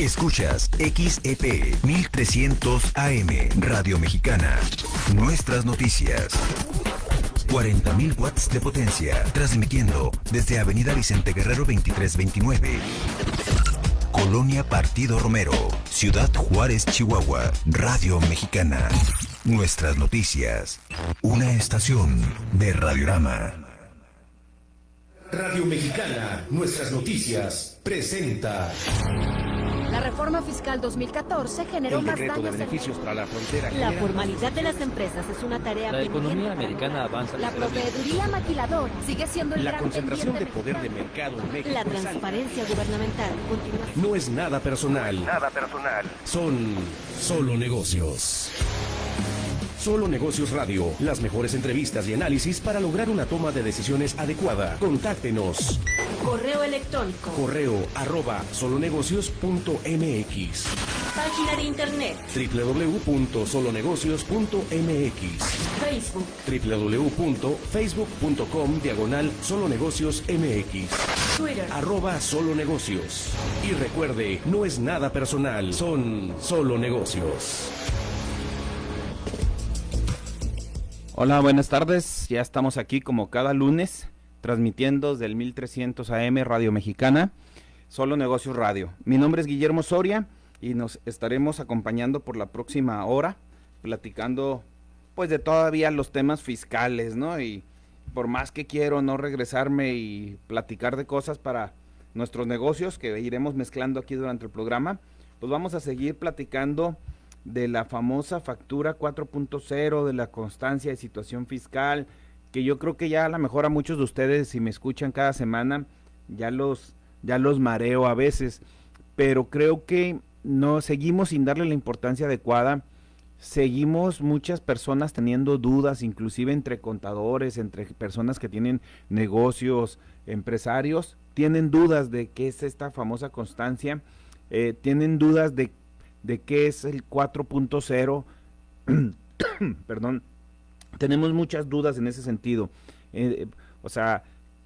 Escuchas XEP 1300 AM Radio Mexicana. Nuestras noticias. 40.000 watts de potencia, transmitiendo desde Avenida Vicente Guerrero 2329. Colonia Partido Romero, Ciudad Juárez, Chihuahua, Radio Mexicana. Nuestras noticias. Una estación de Radiorama. Radio Mexicana, nuestras noticias, presenta. La reforma fiscal 2014 generó El más decreto de daños. beneficios para la frontera. La formalidad de las empresas es una tarea La economía americana avanza La proveeduría maquilador sigue siendo el La gran concentración de poder de mercado en México. La transparencia gubernamental continúa. No es nada personal. Nada personal. Son solo negocios. Solo Negocios Radio, las mejores entrevistas y análisis para lograr una toma de decisiones adecuada. Contáctenos. Correo electrónico. Correo arroba solonegocios.mx Página de internet. www.solonegocios.mx Facebook. www.facebook.com diagonal solonegocios mx Twitter. arroba solo negocios. Y recuerde, no es nada personal, son solo negocios. Hola, buenas tardes. Ya estamos aquí como cada lunes, transmitiendo desde el 1300 AM Radio Mexicana, Solo Negocios Radio. Mi nombre es Guillermo Soria y nos estaremos acompañando por la próxima hora, platicando pues de todavía los temas fiscales, ¿no? Y por más que quiero no regresarme y platicar de cosas para nuestros negocios que iremos mezclando aquí durante el programa, pues vamos a seguir platicando de la famosa factura 4.0, de la constancia de situación fiscal, que yo creo que ya a lo mejor a muchos de ustedes, si me escuchan cada semana, ya los, ya los mareo a veces, pero creo que no seguimos sin darle la importancia adecuada. Seguimos muchas personas teniendo dudas, inclusive entre contadores, entre personas que tienen negocios, empresarios, tienen dudas de qué es esta famosa constancia, eh, tienen dudas de de qué es el 4.0. Perdón, tenemos muchas dudas en ese sentido. Eh, o sea,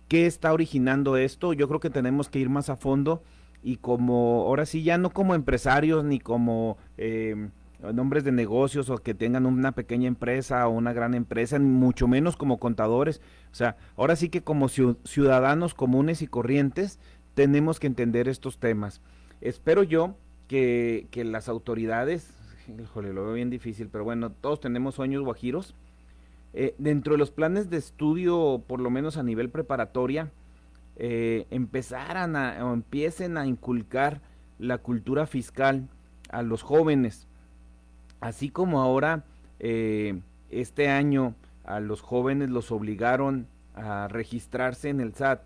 ¿qué está originando esto? Yo creo que tenemos que ir más a fondo y como, ahora sí, ya no como empresarios ni como eh, nombres de negocios o que tengan una pequeña empresa o una gran empresa, ni mucho menos como contadores. O sea, ahora sí que como ciu- ciudadanos comunes y corrientes tenemos que entender estos temas. Espero yo que, las autoridades, híjole, lo veo bien difícil, pero bueno, todos tenemos sueños guajiros. Eh, dentro de los planes de estudio, por lo menos a nivel preparatoria, eh, empezaran a, o empiecen a inculcar la cultura fiscal a los jóvenes, así como ahora eh, este año a los jóvenes los obligaron a registrarse en el SAT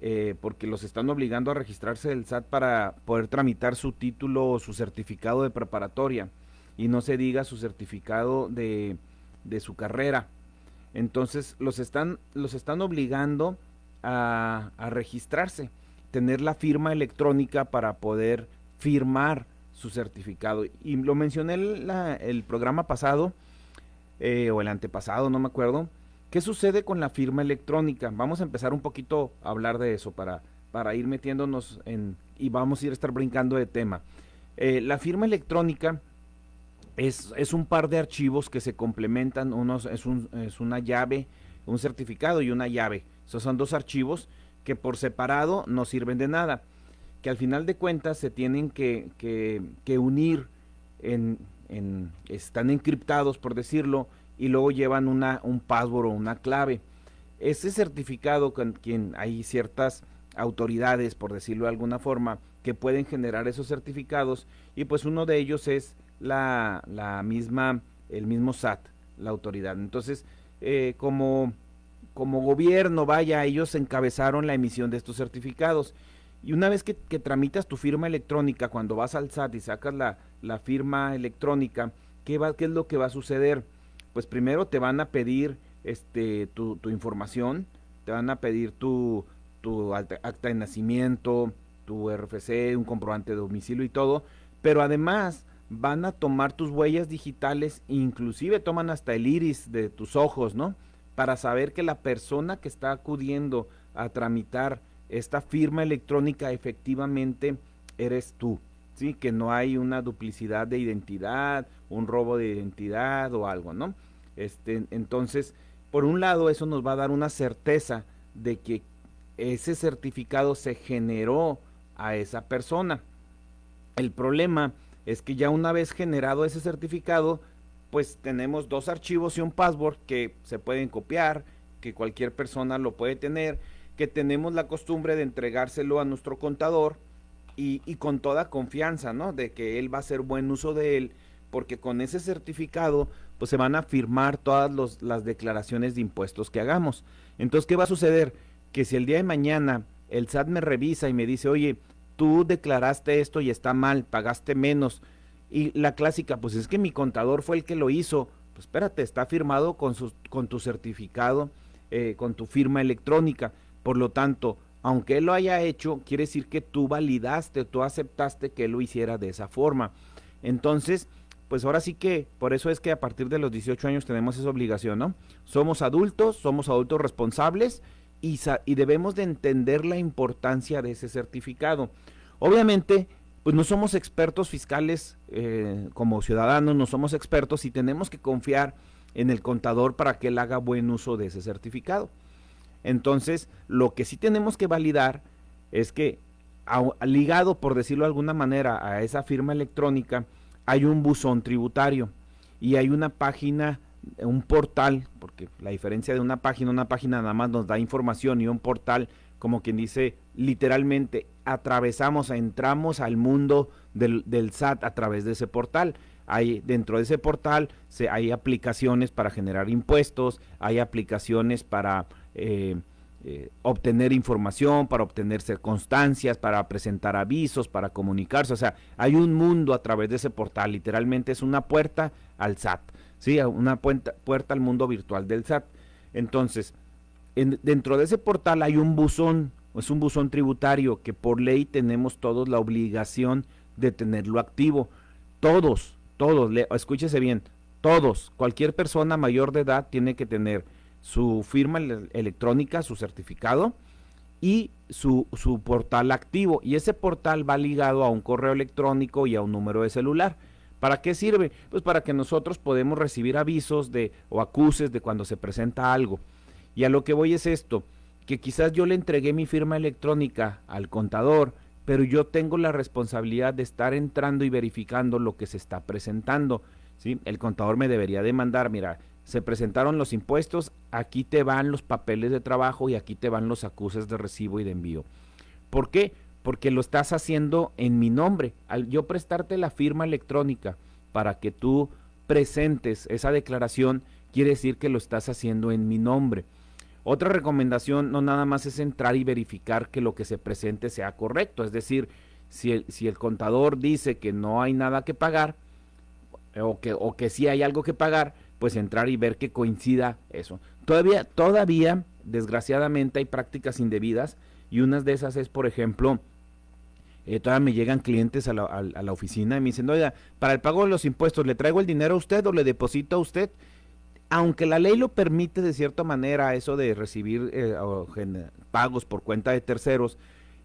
eh, porque los están obligando a registrarse del SAT para poder tramitar su título o su certificado de preparatoria y no se diga su certificado de, de su carrera. Entonces los están, los están obligando a, a registrarse, tener la firma electrónica para poder firmar su certificado. Y lo mencioné el, la- el programa pasado, eh, o el antepasado, no me acuerdo, ¿Qué sucede con la firma electrónica? Vamos a empezar un poquito a hablar de eso para, para ir metiéndonos en y vamos a ir a estar brincando de tema. Eh, la firma electrónica es, es un par de archivos que se complementan, unos, es, un- es una llave, un certificado y una llave. Esos son dos archivos que por separado no sirven de nada, que al final de cuentas se tienen que, que- que unir, en, en- están encriptados por decirlo, y luego llevan una, un password o una clave. Ese certificado con quien hay ciertas autoridades, por decirlo de alguna forma, que pueden generar esos certificados y pues uno de ellos es la, la misma, el mismo SAT, la autoridad. Entonces, eh, como, como gobierno, vaya, ellos encabezaron la emisión de estos certificados. Y una vez que, que tramitas tu firma electrónica, cuando vas al SAT y sacas la, la firma electrónica, ¿qué, va, ¿qué es lo que va a suceder? Pues primero te van a pedir este, tu, información, te van a pedir tu, tu acta de nacimiento, tu RFC, un comprobante de domicilio y todo, pero además van a tomar tus huellas digitales, inclusive toman hasta el iris de tus ojos, ¿no? Para saber que la persona que está acudiendo a tramitar esta firma electrónica efectivamente eres tú. ¿Sí? Que no hay una duplicidad de identidad, un robo de identidad o algo, ¿no? Este, entonces, por un lado, eso nos va a dar una certeza de que ese certificado se generó a esa persona. El problema es que ya una vez generado ese certificado, pues tenemos dos archivos y un password que se pueden copiar, que cualquier persona lo puede tener, que tenemos la costumbre de entregárselo a nuestro contador y, con toda confianza, ¿no? De que él va a hacer buen uso de él, porque con ese certificado, pues se van a firmar todas las declaraciones de impuestos que hagamos. Entonces, ¿qué va a suceder? Que si el día de mañana el SAT me revisa y me dice, oye, tú declaraste esto y está mal, pagaste menos, y la clásica, pues es que mi contador fue el que lo hizo. Pues espérate, está firmado con, su, con tu certificado, eh, con tu firma electrónica. Por lo tanto, aunque él lo haya hecho, quiere decir que tú validaste, tú aceptaste que él lo hiciera de esa forma. Entonces, pues ahora sí que, por eso es que a partir de los 18 años tenemos esa obligación, ¿no? Somos adultos, somos adultos responsables y, y debemos de entender la importancia de ese certificado. Obviamente, pues no somos expertos fiscales eh, como ciudadanos, no somos expertos y tenemos que confiar en el contador para que él haga buen uso de ese certificado. Entonces, lo que sí tenemos que validar es que ligado, por decirlo de alguna manera, a esa firma electrónica, hay un buzón tributario y hay una página, un portal, porque la diferencia de una página, una página nada más nos da información y un portal, como quien dice, literalmente atravesamos, entramos al mundo del, SAT a través de ese portal. Hay, dentro de ese portal se, hay aplicaciones para generar impuestos, hay aplicaciones para eh, eh, obtener información, para obtener circunstancias, para presentar avisos, para comunicarse. O sea, hay un mundo a través de ese portal. Literalmente es una puerta al SAT, ¿sí? Una puerta, puerta al mundo virtual del SAT. Entonces, dentro de ese portal hay un buzón es un buzón tributario que por ley tenemos todos la obligación de tenerlo activo. Todos, todos, escúchese bien, todos, cualquier persona mayor de edad tiene que tener su firma electrónica, su certificado y su, su portal activo. Y ese portal va ligado a un correo electrónico y a un número de celular. ¿Para qué sirve? Pues para que nosotros podemos recibir avisos de o acuses de cuando se presenta algo. Y a lo que voy es esto que quizás yo le entregué mi firma electrónica al contador, pero yo tengo la responsabilidad de estar entrando y verificando lo que se está presentando. ¿sí? El contador me debería demandar, mira, se presentaron los impuestos, aquí te van los papeles de trabajo y aquí te van los acuses de recibo y de envío. ¿Por qué? Porque lo estás haciendo en mi nombre. Al yo prestarte la firma electrónica para que tú presentes esa declaración, quiere decir que lo estás haciendo en mi nombre. Otra recomendación no nada más es entrar y verificar que lo que se presente sea correcto, es decir, si el, si el contador dice que no hay nada que pagar o que, o que sí hay algo que pagar, pues entrar y ver que coincida eso. Todavía, todavía, desgraciadamente, hay prácticas indebidas y unas de esas es, por ejemplo, eh, todavía me llegan clientes a la, a la, oficina y me dicen, oiga, para el pago de los impuestos, ¿le traigo el dinero a usted o le deposito a usted? aunque la ley lo permite de cierta manera, eso de recibir eh, pagos por cuenta de terceros,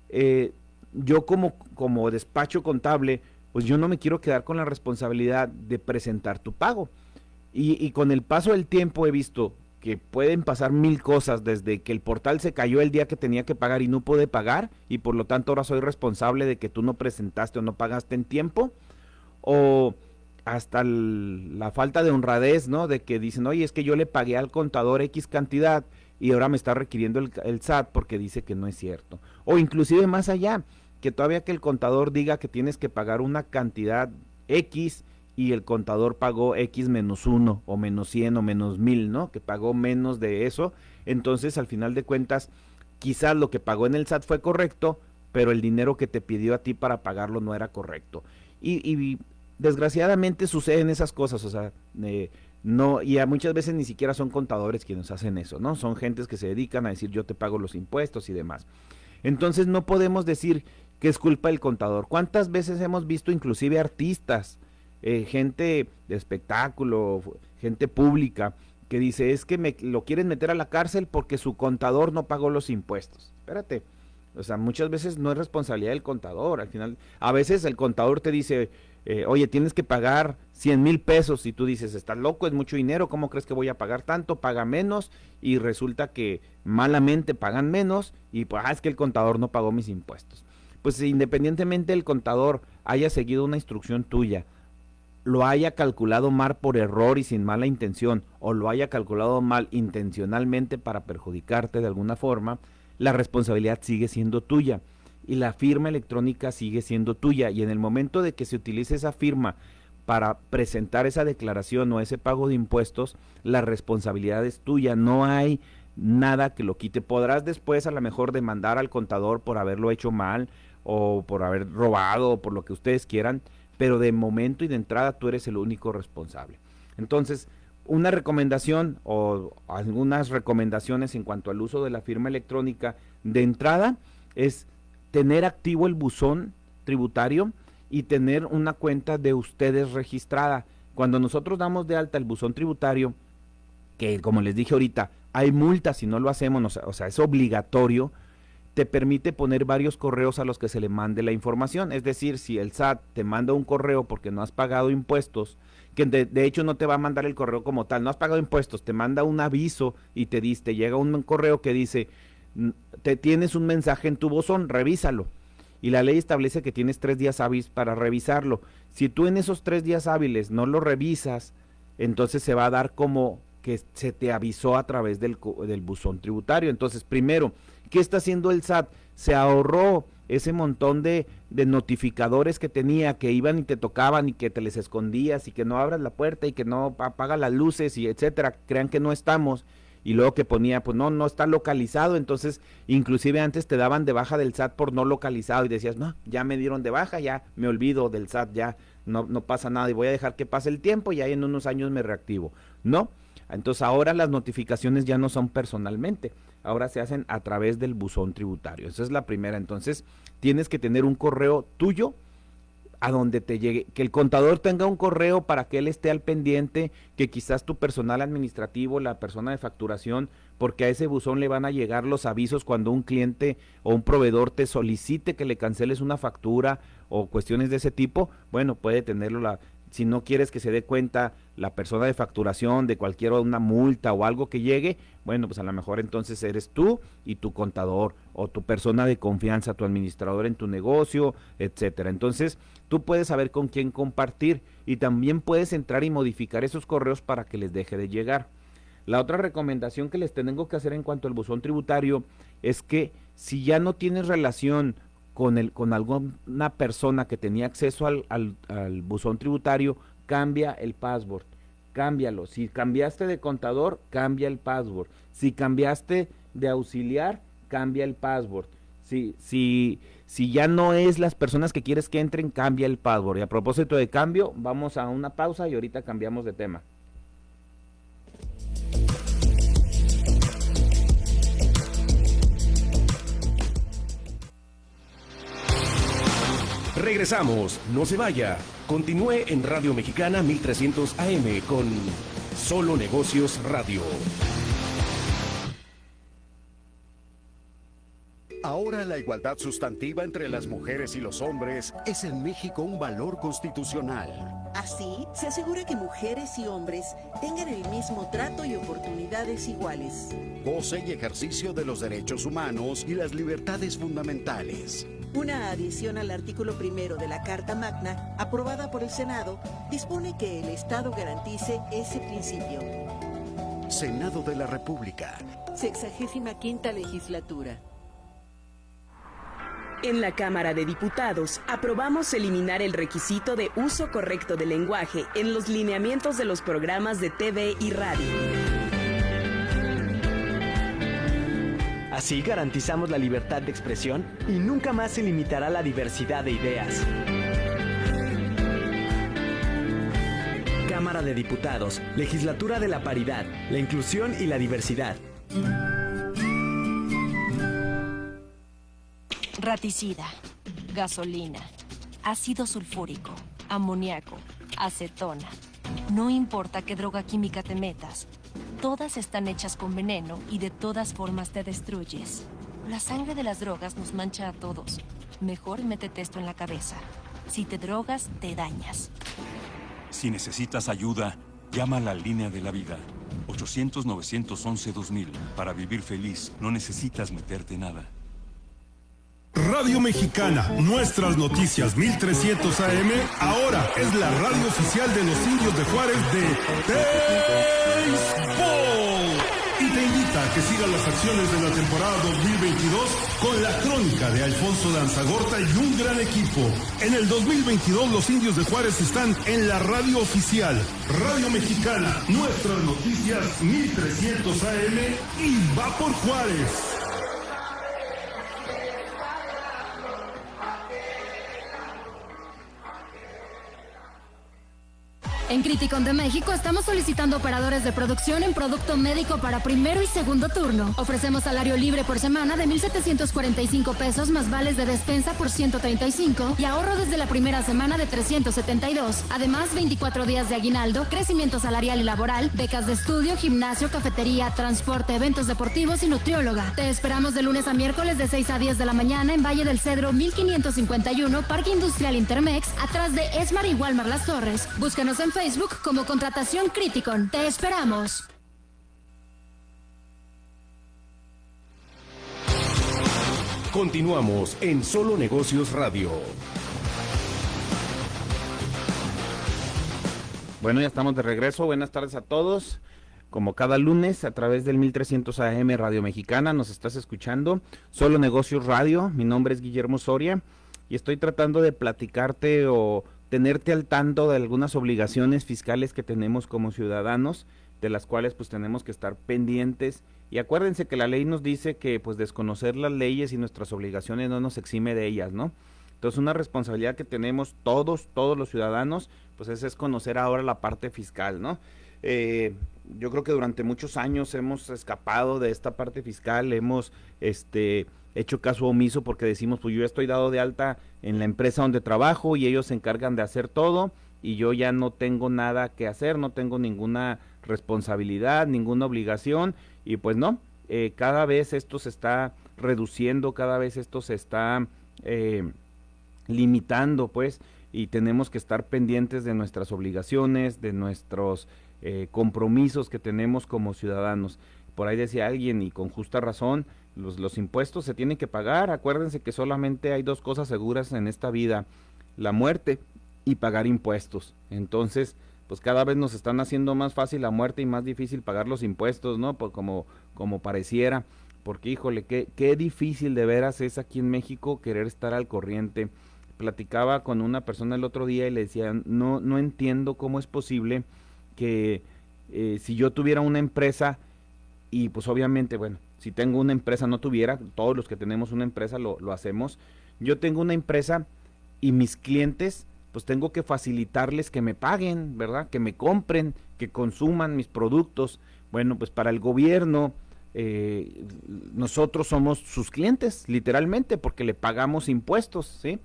eh, yo como, como despacho contable, pues yo no me quiero quedar con la responsabilidad de presentar tu pago. Y, y, con el paso del tiempo he visto que pueden pasar mil cosas, desde que el portal se cayó el día que tenía que pagar y no pude pagar, y por lo tanto ahora soy responsable de que tú no presentaste o no pagaste en tiempo, o hasta la falta de honradez, ¿no? De que dicen, oye, es que yo le pagué al contador X cantidad y ahora me está requiriendo el, SAT porque dice que no es cierto. O inclusive más allá, que todavía que el contador diga que tienes que pagar una cantidad X y el contador pagó X menos uno o menos 100 o menos mil, ¿no? Que pagó menos de eso. Entonces, al final de cuentas, quizás lo que pagó en el SAT fue correcto, pero el dinero que te pidió a ti para pagarlo no era correcto. Y, y desgraciadamente suceden esas cosas, o sea, eh, no, y muchas veces ni siquiera son contadores quienes hacen eso, ¿no? Son gentes que se dedican a decir yo te pago los impuestos y demás. Entonces no podemos decir que es culpa del contador. ¿Cuántas veces hemos visto inclusive artistas, eh, gente de espectáculo, gente pública, que dice es que me lo quieren meter a la cárcel porque su contador no pagó los impuestos? Espérate, O sea, muchas veces no es responsabilidad del contador. Al final, a veces el contador te dice, eh, oye, tienes que pagar 100 mil pesos y tú dices, estás loco, es mucho dinero, ¿cómo crees que voy a pagar tanto? Paga menos y resulta que malamente pagan menos y pues ah, es que el contador no pagó mis impuestos. Pues independientemente el contador haya seguido una instrucción tuya, lo haya calculado mal por error y sin mala intención, o lo haya calculado mal intencionalmente para perjudicarte de alguna forma, la responsabilidad sigue siendo tuya y la firma electrónica sigue siendo tuya. Y en el momento de que se utilice esa firma para presentar esa declaración o ese pago de impuestos, la responsabilidad es tuya. No hay nada que lo quite. Podrás después a lo mejor demandar al contador por haberlo hecho mal o por haber robado o por lo que ustedes quieran, pero de momento y de entrada tú eres el único responsable. Entonces, una recomendación o algunas recomendaciones en cuanto al uso de la firma electrónica de entrada es tener activo el buzón tributario y tener una cuenta de ustedes registrada. Cuando nosotros damos de alta el buzón tributario, que como les dije ahorita, hay multas si no lo hacemos, o sea, es obligatorio, te permite poner varios correos a los que se le mande la información. Es decir, si el SAT te manda un correo porque no has pagado impuestos, que de, hecho no te va a mandar el correo como tal, no has pagado impuestos, te manda un aviso y te dice, te llega un correo que dice, te tienes un mensaje en tu buzón, revísalo. Y la ley establece que tienes tres días hábiles para revisarlo. Si tú en esos tres días hábiles no lo revisas, entonces se va a dar como que se te avisó a través del, del buzón tributario. Entonces, primero, ¿qué está haciendo el SAT? Se ahorró ese montón de, de, notificadores que tenía, que iban y te tocaban y que te les escondías y que no abras la puerta y que no apaga las luces y etcétera, crean que no estamos. Y luego que ponía, pues no, no está localizado, entonces inclusive antes te daban de baja del SAT por no localizado y decías, no, ya me dieron de baja, ya me olvido del SAT, ya no, no pasa nada y voy a dejar que pase el tiempo y ahí en unos años me reactivo. No, entonces ahora las notificaciones ya no son personalmente, ahora se hacen a través del buzón tributario. Esa es la primera. Entonces, tienes que tener un correo tuyo a donde te llegue, que el contador tenga un correo para que él esté al pendiente, que quizás tu personal administrativo, la persona de facturación, porque a ese buzón le van a llegar los avisos cuando un cliente o un proveedor te solicite que le canceles una factura o cuestiones de ese tipo, bueno, puede tenerlo la, si no quieres que se dé cuenta la persona de facturación de cualquier una multa o algo que llegue, bueno, pues a lo mejor entonces eres tú y tu contador o tu persona de confianza, tu administrador en tu negocio, etcétera. Entonces, tú puedes saber con quién compartir y también puedes entrar y modificar esos correos para que les deje de llegar. La otra recomendación que les tengo que hacer en cuanto al buzón tributario es que si ya no tienes relación con, el, con alguna persona que tenía acceso al, al, buzón tributario, cambia el password, cámbialo. Si cambiaste de contador, cambia el password. Si cambiaste de auxiliar, cambia el password. Si, si, si ya no es las personas que quieres que entren, cambia el password. Y a propósito de cambio, vamos a una pausa y ahorita cambiamos de tema. Regresamos, no se vaya. Continúe en Radio Mexicana 1300 AM con Solo Negocios Radio. Ahora la igualdad sustantiva entre las mujeres y los hombres es en México un valor constitucional. Así, se asegura que mujeres y hombres tengan el mismo trato y oportunidades iguales. Goce y ejercicio de los derechos humanos y las libertades fundamentales. Una adición al artículo primero de la Carta Magna, aprobada por el Senado, dispone que el Estado garantice ese principio. Senado de la República. Sexagésima quinta legislatura. En la Cámara de Diputados aprobamos eliminar el requisito de uso correcto del lenguaje en los lineamientos de los programas de TV y radio. Así garantizamos la libertad de expresión y nunca más se limitará la diversidad de ideas. Cámara de Diputados, Legislatura de la Paridad, la Inclusión y la Diversidad. Raticida, gasolina, ácido sulfúrico, amoníaco, acetona. No importa qué droga química te metas, todas están hechas con veneno y de todas formas te destruyes. La sangre de las drogas nos mancha a todos. Mejor métete esto en la cabeza. Si te drogas, te dañas. Si necesitas ayuda, llama a la línea de la vida. 800-911-2000. Para vivir feliz, no necesitas meterte nada. Radio Mexicana, nuestras noticias 1300 AM, ahora es la radio oficial de los indios de Juárez de Baseball. Y te invita a que sigas las acciones de la temporada 2022 con la crónica de Alfonso Danzagorta y un gran equipo. En el 2022 los indios de Juárez están en la radio oficial. Radio Mexicana, nuestras noticias 1300 AM y va por Juárez. En Criticon de México estamos solicitando operadores de producción en producto médico para primero y segundo turno. Ofrecemos salario libre por semana de 1.745 pesos más vales de despensa por 135 y ahorro desde la primera semana de 372. Además, 24 días de aguinaldo, crecimiento salarial y laboral, becas de estudio, gimnasio, cafetería, transporte, eventos deportivos y nutrióloga. Te esperamos de lunes a miércoles de 6 a 10 de la mañana en Valle del Cedro 1551, Parque Industrial Intermex, atrás de Esmar y Walmar Las Torres. Búscanos en Facebook Facebook como Contratación Criticon. Te esperamos. Continuamos en Solo Negocios Radio. Bueno, ya estamos de regreso. Buenas tardes a todos. Como cada lunes a través del 1300 AM Radio Mexicana nos estás escuchando. Solo Negocios Radio. Mi nombre es Guillermo Soria y estoy tratando de platicarte o tenerte al tanto de algunas obligaciones fiscales que tenemos como ciudadanos, de las cuales pues tenemos que estar pendientes. Y acuérdense que la ley nos dice que pues desconocer las leyes y nuestras obligaciones no nos exime de ellas, ¿no? Entonces una responsabilidad que tenemos todos, todos los ciudadanos, pues es, es conocer ahora la parte fiscal, ¿no? Eh, yo creo que durante muchos años hemos escapado de esta parte fiscal, hemos este hecho caso omiso porque decimos, pues yo estoy dado de alta en la empresa donde trabajo y ellos se encargan de hacer todo y yo ya no tengo nada que hacer, no tengo ninguna responsabilidad, ninguna obligación y pues no, eh, cada vez esto se está reduciendo, cada vez esto se está eh, limitando pues y tenemos que estar pendientes de nuestras obligaciones, de nuestros eh, compromisos que tenemos como ciudadanos. Por ahí decía alguien y con justa razón, los, los impuestos se tienen que pagar. Acuérdense que solamente hay dos cosas seguras en esta vida, la muerte y pagar impuestos. Entonces, pues cada vez nos están haciendo más fácil la muerte y más difícil pagar los impuestos, ¿no? Pues como, como pareciera. Porque, híjole, qué, qué difícil de veras es aquí en México querer estar al corriente. Platicaba con una persona el otro día y le decía, no, no entiendo cómo es posible que eh, si yo tuviera una empresa y pues obviamente, bueno, si tengo una empresa, no tuviera, todos los que tenemos una empresa lo, lo hacemos, yo tengo una empresa y mis clientes, pues tengo que facilitarles que me paguen, ¿verdad? Que me compren, que consuman mis productos. Bueno, pues para el gobierno, eh, nosotros somos sus clientes, literalmente, porque le pagamos impuestos, ¿sí?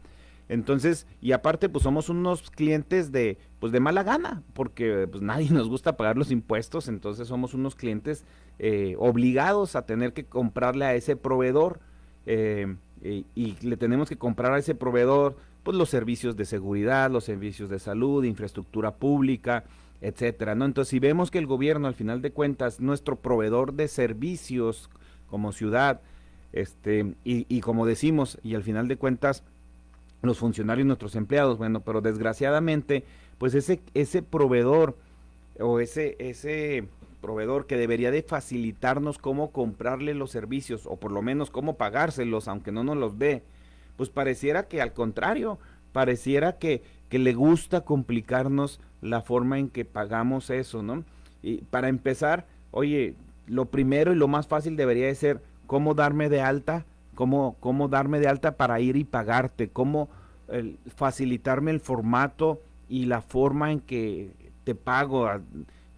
Entonces, y aparte, pues somos unos clientes de, pues de mala gana, porque pues nadie nos gusta pagar los impuestos, entonces somos unos clientes eh, obligados a tener que comprarle a ese proveedor eh, y, le tenemos que comprar a ese proveedor pues los servicios de seguridad, los servicios de salud, infraestructura pública, etcétera, ¿no? Entonces, si vemos que el gobierno al final de cuentas nuestro proveedor de servicios como ciudad, este, y, y como decimos, y al final de cuentas los funcionarios, nuestros empleados, bueno, pero desgraciadamente, pues ese, ese proveedor o ese, ese proveedor que debería de facilitarnos cómo comprarle los servicios o por lo menos cómo pagárselos, aunque no nos los dé, pues pareciera que al contrario, pareciera que, que le gusta complicarnos la forma en que pagamos eso, ¿no? Y para empezar, oye, lo primero y lo más fácil debería de ser cómo darme de alta, cómo, cómo darme de alta para ir y pagarte, cómo facilitarme el formato y la forma en que te pago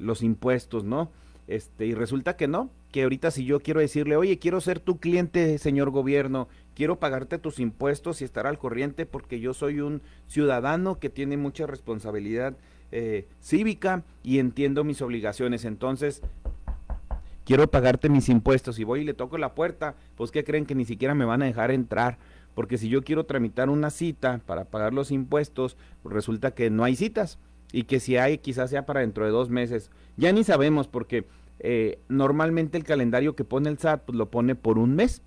los impuestos, ¿no? Este, y resulta que no, que ahorita si yo quiero decirle, oye, quiero ser tu cliente, señor gobierno, quiero pagarte tus impuestos y estar al corriente porque yo soy un ciudadano que tiene mucha responsabilidad eh, cívica y entiendo mis obligaciones. Entonces, quiero pagarte mis impuestos y voy y le toco la puerta, pues ¿qué creen que ni siquiera me van a dejar entrar? Porque si yo quiero tramitar una cita para pagar los impuestos, pues resulta que no hay citas y que si hay quizás sea para dentro de dos meses. Ya ni sabemos porque eh, normalmente el calendario que pone el SAT pues, lo pone por un mes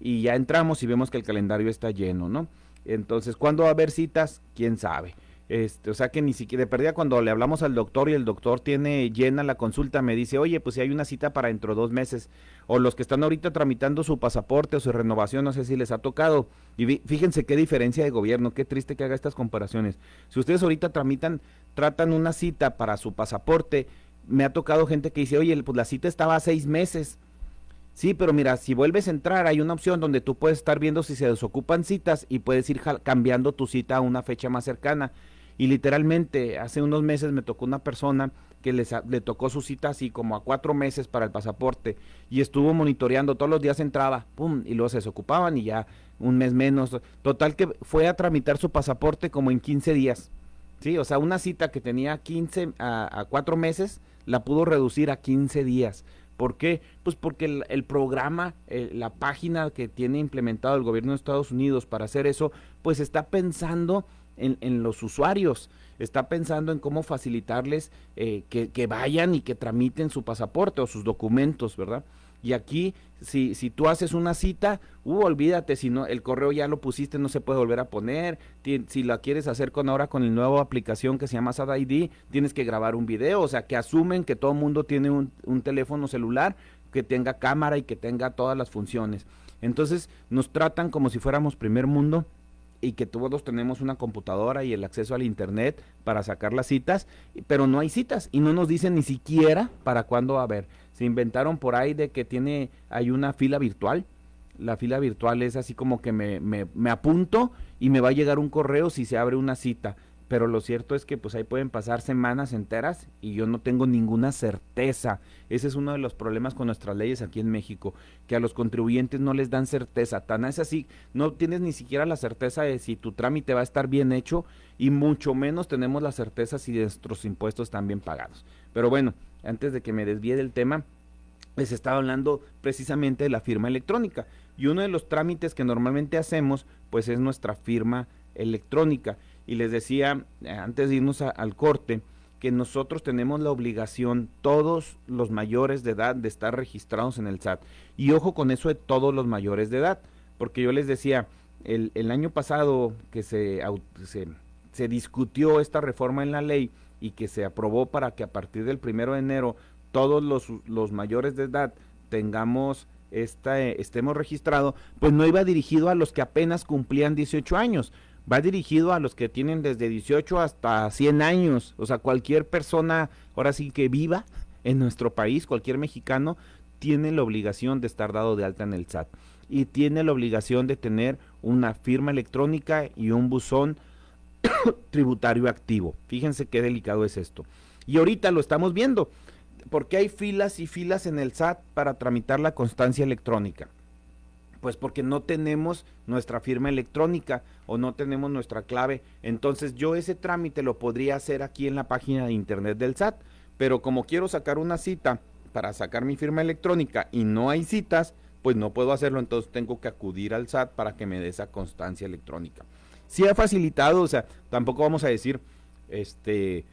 y ya entramos y vemos que el calendario está lleno, ¿no? Entonces, ¿cuándo va a haber citas? ¿Quién sabe? Este, o sea que ni siquiera de perdida cuando le hablamos al doctor y el doctor tiene llena la consulta, me dice, oye, pues si hay una cita para dentro de dos meses, o los que están ahorita tramitando su pasaporte o su renovación, no sé si les ha tocado. Y fíjense qué diferencia de gobierno, qué triste que haga estas comparaciones. Si ustedes ahorita tramitan, tratan una cita para su pasaporte, me ha tocado gente que dice, oye, pues la cita estaba a seis meses. Sí, pero mira, si vuelves a entrar, hay una opción donde tú puedes estar viendo si se desocupan citas y puedes ir cambiando tu cita a una fecha más cercana. Y literalmente, hace unos meses me tocó una persona que les, le tocó su cita así como a cuatro meses para el pasaporte y estuvo monitoreando, todos los días entraba, pum, y luego se desocupaban y ya un mes menos. Total que fue a tramitar su pasaporte como en 15 días. Sí, o sea, una cita que tenía 15 a, a cuatro meses, la pudo reducir a 15 días. ¿Por qué? Pues porque el, programa, eh, la página que tiene implementado el gobierno de Estados Unidos para hacer eso, pues está pensando en, los usuarios, está pensando en cómo facilitarles eh, que, vayan y que tramiten su pasaporte o sus documentos, ¿verdad? Y aquí, si, si tú haces una cita, uh, olvídate, si no, el correo ya lo pusiste, no se puede volver a poner. si la quieres hacer con ahora con la nueva aplicación que se llama SAD ID, tienes que grabar un video, o sea, que asumen que todo el mundo tiene un, un teléfono celular que tenga cámara y que tenga todas las funciones. Entonces, nos tratan como si fuéramos primer mundo y que todos tenemos una computadora y el acceso al internet para sacar las citas, pero no hay citas y no nos dicen ni siquiera para cuándo va a haber. Se inventaron por ahí de que tiene, hay una fila virtual. La fila virtual es así como que me, me, me apunto y me va a llegar un correo si se abre una cita pero lo cierto es que pues ahí pueden pasar semanas enteras y yo no tengo ninguna certeza. Ese es uno de los problemas con nuestras leyes aquí en México, que a los contribuyentes no les dan certeza. Tan es así, no tienes ni siquiera la certeza de si tu trámite va a estar bien hecho y mucho menos tenemos la certeza si nuestros impuestos están bien pagados. Pero bueno, antes de que me desvíe del tema, les estaba hablando precisamente de la firma electrónica. Y uno de los trámites que normalmente hacemos, pues es nuestra firma electrónica y les decía eh, antes de irnos al corte que nosotros tenemos la obligación, todos los mayores de edad, de estar registrados en el SAT. Y ojo con eso de todos los mayores de edad, porque yo les decía, el, año pasado que se, se, discutió esta reforma en la ley y que se aprobó para que a partir del primero de enero todos los, los mayores de edad tengamos esta, estemos registrados, pues no iba dirigido a los que apenas cumplían 18 años, va dirigido a los que tienen desde 18 hasta 100 años, o sea, cualquier persona, ahora sí que viva en nuestro país, cualquier mexicano, tiene la obligación de estar dado de alta en el SAT y tiene la obligación de tener una firma electrónica y un buzón tributario activo. Fíjense qué delicado es esto. Y ahorita lo estamos viendo, porque hay filas y filas en el SAT para tramitar la constancia electrónica. Pues porque no tenemos nuestra firma electrónica o no tenemos nuestra clave. Entonces yo ese trámite lo podría hacer aquí en la página de internet del SAT. Pero como quiero sacar una cita para sacar mi firma electrónica y no hay citas, pues no puedo hacerlo. Entonces tengo que acudir al SAT para que me dé esa constancia electrónica. Si ha facilitado, o sea, tampoco vamos a decir este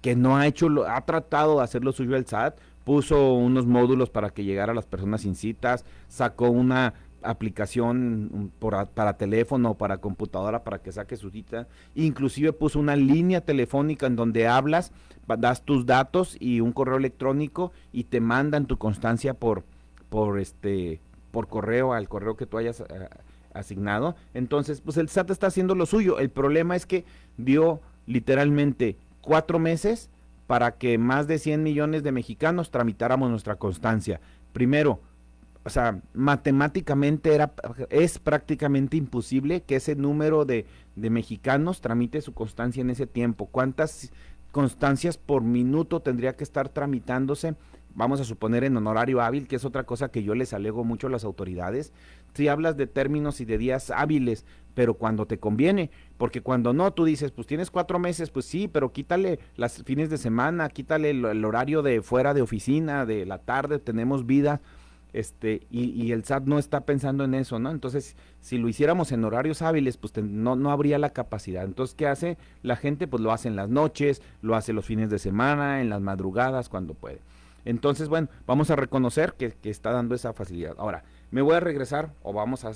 que no ha hecho, lo, ha tratado de hacer lo suyo el SAT, puso unos módulos para que llegara a las personas sin citas, sacó una aplicación para teléfono o para computadora para que saque su cita. Inclusive puso una línea telefónica en donde hablas, das tus datos y un correo electrónico y te mandan tu constancia por, por este, por correo al correo que tú hayas eh, asignado. Entonces, pues el SAT está haciendo lo suyo. El problema es que dio literalmente cuatro meses para que más de 100 millones de mexicanos tramitáramos nuestra constancia. Primero, o sea, matemáticamente era, es prácticamente imposible que ese número de, de, mexicanos tramite su constancia en ese tiempo. ¿Cuántas constancias por minuto tendría que estar tramitándose? Vamos a suponer en honorario hábil, que es otra cosa que yo les alego mucho a las autoridades. si hablas de términos y de días hábiles, pero cuando te conviene, porque cuando no, tú dices, pues tienes cuatro meses, pues sí, pero quítale las fines de semana, quítale el, horario de fuera de oficina, de la tarde, tenemos vida, este, y, el SAT no está pensando en eso, ¿no? Entonces, si lo hiciéramos en horarios hábiles, pues no, no habría la capacidad. Entonces, ¿qué hace la gente? Pues lo hace en las noches, lo hace los fines de semana, en las madrugadas, cuando puede. Entonces, bueno, vamos a reconocer que, que está dando esa facilidad. Ahora, me voy a regresar o vamos a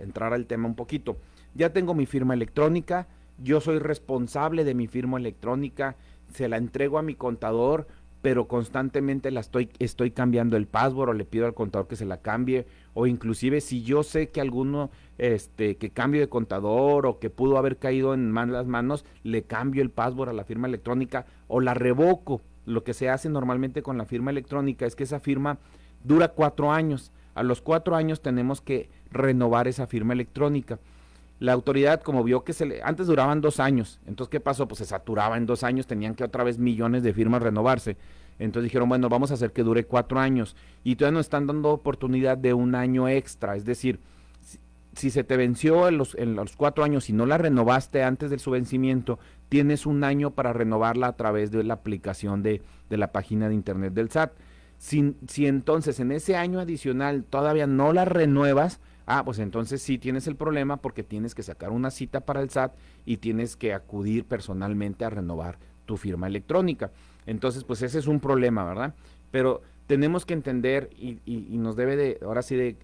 entrar al tema un poquito ya tengo mi firma electrónica, yo soy responsable de mi firma electrónica, se la entrego a mi contador, pero constantemente la estoy, estoy cambiando el password o le pido al contador que se la cambie, o inclusive si yo sé que alguno este, que cambio de contador o que pudo haber caído en malas manos, le cambio el password a la firma electrónica o la revoco. Lo que se hace normalmente con la firma electrónica es que esa firma dura cuatro años. A los cuatro años tenemos que renovar esa firma electrónica la autoridad como vio que se le, antes duraban dos años, entonces ¿qué pasó? Pues se saturaba en dos años, tenían que otra vez millones de firmas renovarse. Entonces dijeron, bueno, vamos a hacer que dure cuatro años. Y todavía nos están dando oportunidad de un año extra. Es decir, si, se te venció en los, en los cuatro años y no la renovaste antes de su vencimiento, tienes un año para renovarla a través de la aplicación de, de la página de internet del SAT. Si, si entonces en ese año adicional todavía no la renuevas, Ah, pues entonces sí tienes el problema porque tienes que sacar una cita para el SAT y tienes que acudir personalmente a renovar tu firma electrónica. Entonces, pues ese es un problema, ¿verdad? Pero tenemos que entender y, nos debe de, ahora sí, de,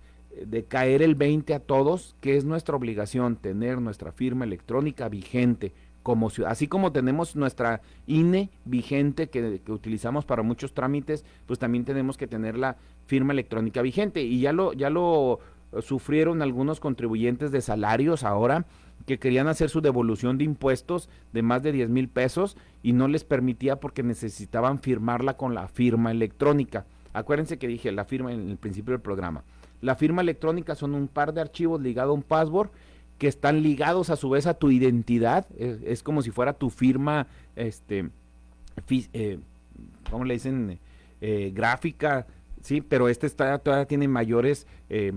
de, caer el 20 a todos, que es nuestra obligación tener nuestra firma electrónica vigente. Como, así como tenemos nuestra INE vigente que, que utilizamos para muchos trámites, pues también tenemos que tener la firma electrónica vigente. Y ya lo, ya lo sufrieron algunos contribuyentes de salarios ahora que querían hacer su devolución de impuestos de más de 10 mil pesos y no les permitía porque necesitaban firmarla con la firma electrónica. Acuérdense que dije la firma en el principio del programa. La firma electrónica son un par de archivos ligados a un password que están ligados a su vez a tu identidad. Es, como si fuera tu firma, este, eh, ¿cómo le dicen? Eh, gráfica, sí, pero este está, todavía tiene mayores eh,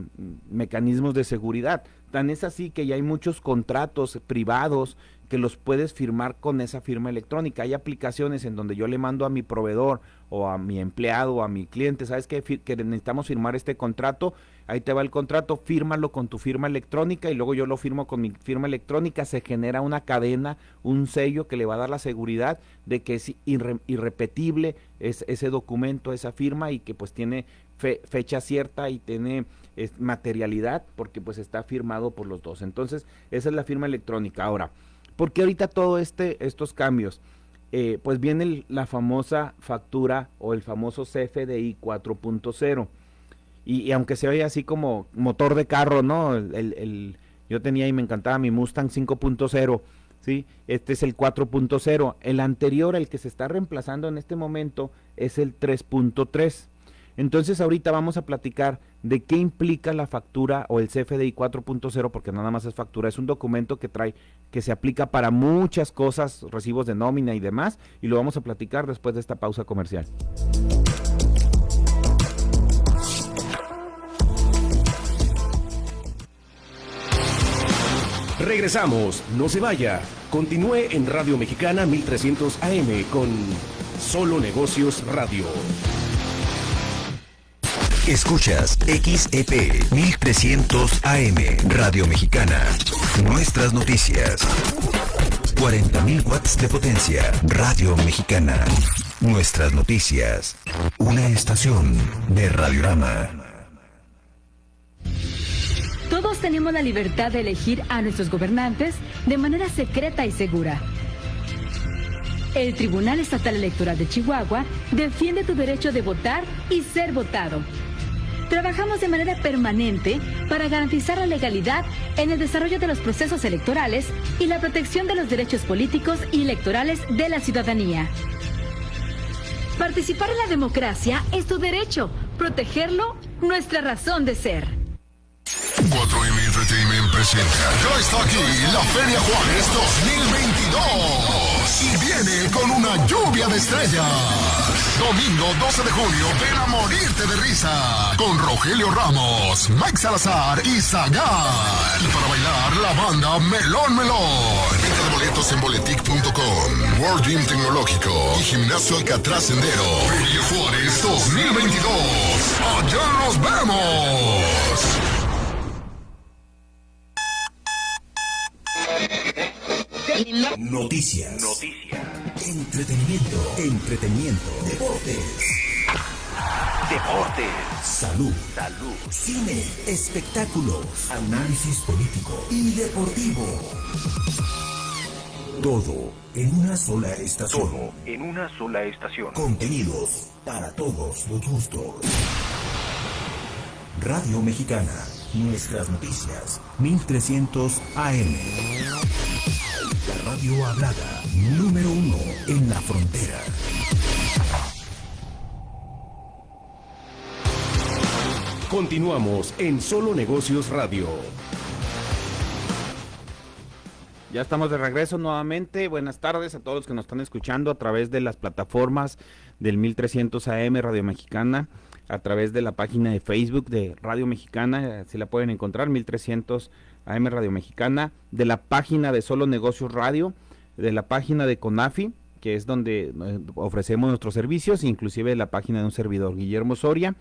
mecanismos de seguridad. Tan es así que ya hay muchos contratos privados que los puedes firmar con esa firma electrónica. Hay aplicaciones en donde yo le mando a mi proveedor o a mi empleado o a mi cliente, ¿sabes qué? Que necesitamos firmar este contrato, ahí te va el contrato, fírmalo con tu firma electrónica y luego yo lo firmo con mi firma electrónica, se genera una cadena, un sello que le va a dar la seguridad de que es irrepetible ese documento, esa firma y que pues tiene fecha cierta y tiene materialidad porque pues está firmado por los dos. Entonces, esa es la firma electrónica. Ahora, porque ahorita todo este, estos cambios, eh, pues viene la famosa factura o el famoso CFDI 4.0. Y, aunque se oye así como motor de carro, ¿no? El, yo tenía y me encantaba mi Mustang 5.0, ¿sí? Este es el 4.0. El anterior, el que se está reemplazando en este momento, es el 3.3. Entonces ahorita vamos a platicar de qué implica la factura o el CFDI 4.0, porque nada más es factura, es un documento que trae, que se aplica para muchas cosas, recibos de nómina y demás, y lo vamos a platicar después de esta pausa comercial. Regresamos, no se vaya. Continúe en Radio Mexicana 1300 AM con Solo Negocios Radio. Escuchas XEP 1300 AM Radio Mexicana. Nuestras noticias. 40.000 watts de potencia. Radio Mexicana. Nuestras noticias. Una estación de Radiorama. Todos tenemos la libertad de elegir a nuestros gobernantes de manera secreta y segura. El Tribunal Estatal Electoral de Chihuahua defiende tu derecho de votar y ser votado. Trabajamos de manera permanente para garantizar la legalidad en el desarrollo de los procesos electorales y la protección de los derechos políticos y electorales de la ciudadanía. Participar en la democracia es tu derecho, protegerlo, nuestra razón de ser. 4M Entertainment presenta. Ya está aquí la Feria Juárez 2022. Y viene con una lluvia de estrellas. Domingo 12 de julio, ven a morirte de risa con Rogelio Ramos, Mike Salazar y Zagar. Y para bailar, la banda Melón Melón. Venta de boletos en boletic.com, World Gym Tecnológico y Gimnasio Alcatraz Sendero. Julio Juárez 2022. Allá nos vemos. Noticias. Noticias. Entretenimiento. Entretenimiento. Deportes. Deportes. Salud. Salud. Cine. Espectáculos. Análisis político y deportivo. Todo en una sola estación. Todo en una sola estación. Contenidos para todos los gustos. Radio Mexicana. Nuestras noticias. 1300 AM. La radio hablada. Número uno en la frontera. Continuamos en Solo Negocios Radio. Ya estamos de regreso nuevamente. Buenas tardes a todos los que nos están escuchando a través de las plataformas del 1300 AM Radio Mexicana, a través de la página de Facebook de Radio Mexicana, si la pueden encontrar, 1300 AM Radio Mexicana, de la página de Solo Negocios Radio, de la página de CONAFI, que es donde eh, ofrecemos nuestros servicios, inclusive de la página de un servidor, Guillermo Soria,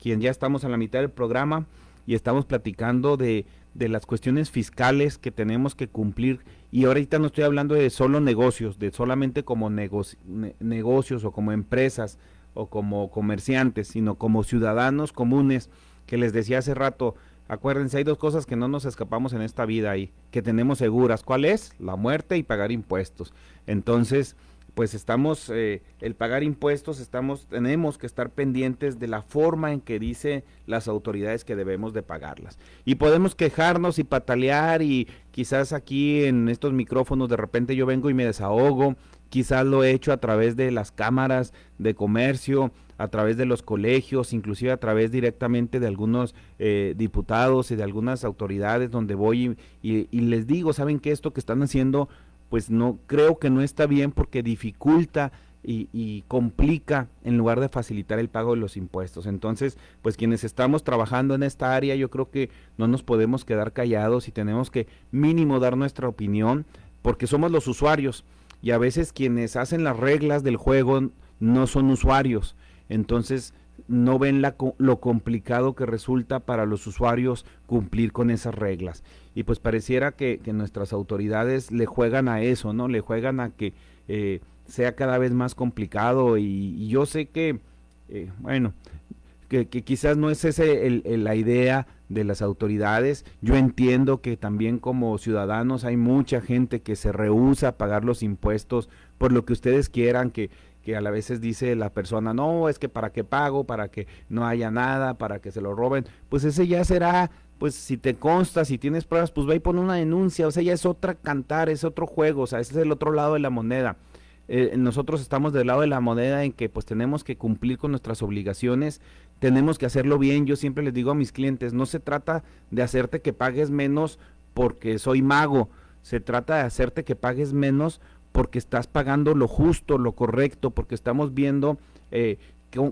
quien ya estamos a la mitad del programa y estamos platicando de, de las cuestiones fiscales que tenemos que cumplir. Y ahorita no estoy hablando de solo negocios, de solamente como negoci- ne- negocios o como empresas o como comerciantes, sino como ciudadanos comunes, que les decía hace rato, acuérdense, hay dos cosas que no nos escapamos en esta vida y que tenemos seguras. ¿Cuál es? La muerte y pagar impuestos. Entonces, pues estamos, eh, el pagar impuestos, estamos, tenemos que estar pendientes de la forma en que dice las autoridades que debemos de pagarlas. Y podemos quejarnos y patalear y quizás aquí en estos micrófonos de repente yo vengo y me desahogo, quizás lo he hecho a través de las cámaras de comercio, a través de los colegios, inclusive a través directamente de algunos eh, diputados y de algunas autoridades donde voy y, les digo, ¿saben que esto que están haciendo pues no creo que no está bien porque dificulta y, y complica en lugar de facilitar el pago de los impuestos. Entonces, pues quienes estamos trabajando en esta área, yo creo que no nos podemos quedar callados y tenemos que mínimo dar nuestra opinión porque somos los usuarios y a veces quienes hacen las reglas del juego no son usuarios. Entonces, no ven la lo complicado que resulta para los usuarios cumplir con esas reglas. Y pues pareciera que, nuestras autoridades le juegan a eso, ¿no? Le juegan a que eh, sea cada vez más complicado y, yo sé que, eh, bueno, que, que quizás no es el- el- la idea de las autoridades. Yo entiendo que también como ciudadanos hay mucha gente que se rehúsa a pagar los impuestos por lo que ustedes quieran, que, que a la veces dice la persona, no, es que para qué pago, para que no haya nada, para que se lo roben. Pues ese ya será, pues si te consta, si tienes pruebas, pues ve y pon una denuncia. O sea, ya es otra cantar, es otro juego, o sea, ese es el otro lado de la moneda. Eh, nosotros estamos del lado de la moneda en que pues tenemos que cumplir con nuestras obligaciones, tenemos que hacerlo bien. Yo siempre les digo a mis clientes, no se trata de hacerte que pagues menos porque soy mago, se trata de hacerte que pagues menos porque estás pagando lo justo, lo correcto, porque estamos viendo eh,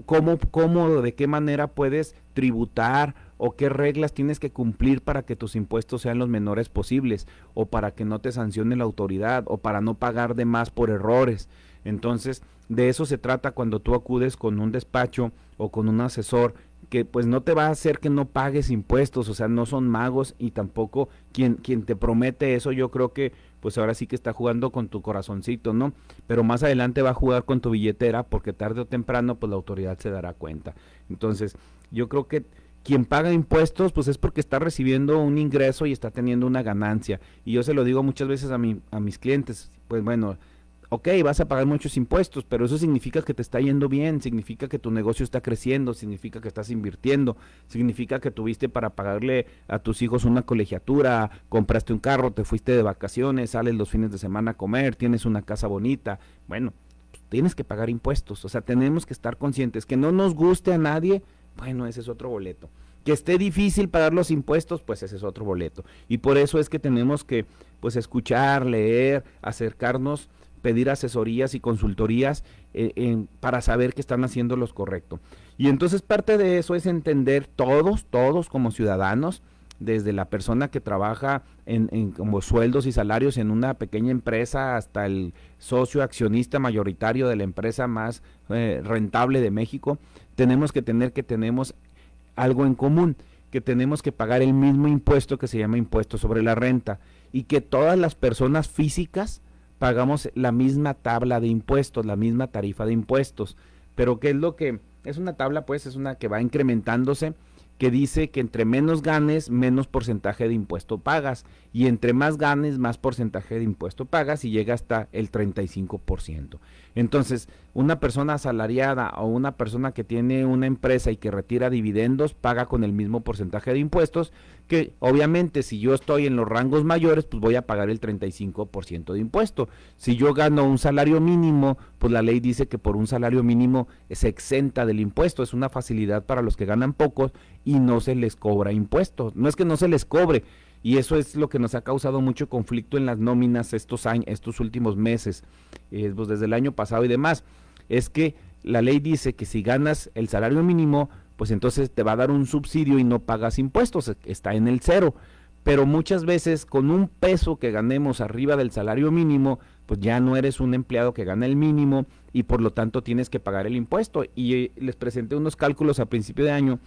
cómo, cómo, de qué manera puedes tributar o qué reglas tienes que cumplir para que tus impuestos sean los menores posibles o para que no te sancione la autoridad o para no pagar de más por errores. Entonces, de eso se trata cuando tú acudes con un despacho o con un asesor que pues no te va a hacer que no pagues impuestos, o sea, no son magos y tampoco quien, quien te promete eso, yo creo que pues ahora sí que está jugando con tu corazoncito, ¿no? Pero más adelante va a jugar con tu billetera porque tarde o temprano pues la autoridad se dará cuenta. Entonces, yo creo que quien paga impuestos pues es porque está recibiendo un ingreso y está teniendo una ganancia. Y yo se lo digo muchas veces a, mi, a mis clientes, pues bueno, ok, vas a pagar muchos impuestos, pero eso significa que te está yendo bien, significa que tu negocio está creciendo, significa que estás invirtiendo, significa que tuviste para pagarle a tus hijos una colegiatura, compraste un carro, te fuiste de vacaciones, sales los fines de semana a comer, tienes una casa bonita. Bueno, pues, tienes que pagar impuestos, o sea, tenemos que estar conscientes que no nos guste a nadie, bueno, ese es otro boleto. Que esté difícil pagar los impuestos, pues ese es otro boleto. Y por eso es que tenemos que, pues, escuchar, leer, acercarnos pedir asesorías y consultorías eh, para saber que están haciendo lo correcto. Y entonces parte de eso es entender todos, todos como ciudadanos, desde la persona que trabaja en, como sueldos y salarios en una pequeña empresa hasta el socio accionista mayoritario de la empresa más eh, rentable de México, tenemos que tener que tenemos algo en común, que tenemos que pagar el mismo impuesto que se llama impuesto sobre la renta y que todas las personas físicas pagamos la misma tabla de impuestos, la misma tarifa de impuestos. Pero ¿qué es lo que es una tabla? Pues es una que va incrementándose que dice que entre menos ganes, menos porcentaje de impuesto pagas, y entre más ganes, más porcentaje de impuesto pagas, y llega hasta el 35%. Entonces, una persona asalariada o una persona que tiene una empresa y que retira dividendos paga con el mismo porcentaje de impuestos que obviamente si yo estoy en los rangos mayores pues voy a pagar el 35% de impuesto. Si yo gano un salario mínimo, pues la ley dice que por un salario mínimo se exenta del impuesto, es una facilidad para los que ganan pocos y no se les cobra impuestos. No es que no se les cobre, y eso es lo que nos ha causado mucho conflicto en las nóminas estos años, estos últimos meses, eh, pues desde el año pasado y demás. Es que la ley dice que si ganas el salario mínimo, pues entonces te va a dar un subsidio y no pagas impuestos, está en el cero. Pero muchas veces con un peso que ganemos arriba del salario mínimo, pues ya no eres un empleado que gana el mínimo y por lo tanto tienes que pagar el impuesto. Y eh, les presenté unos cálculos a principio de año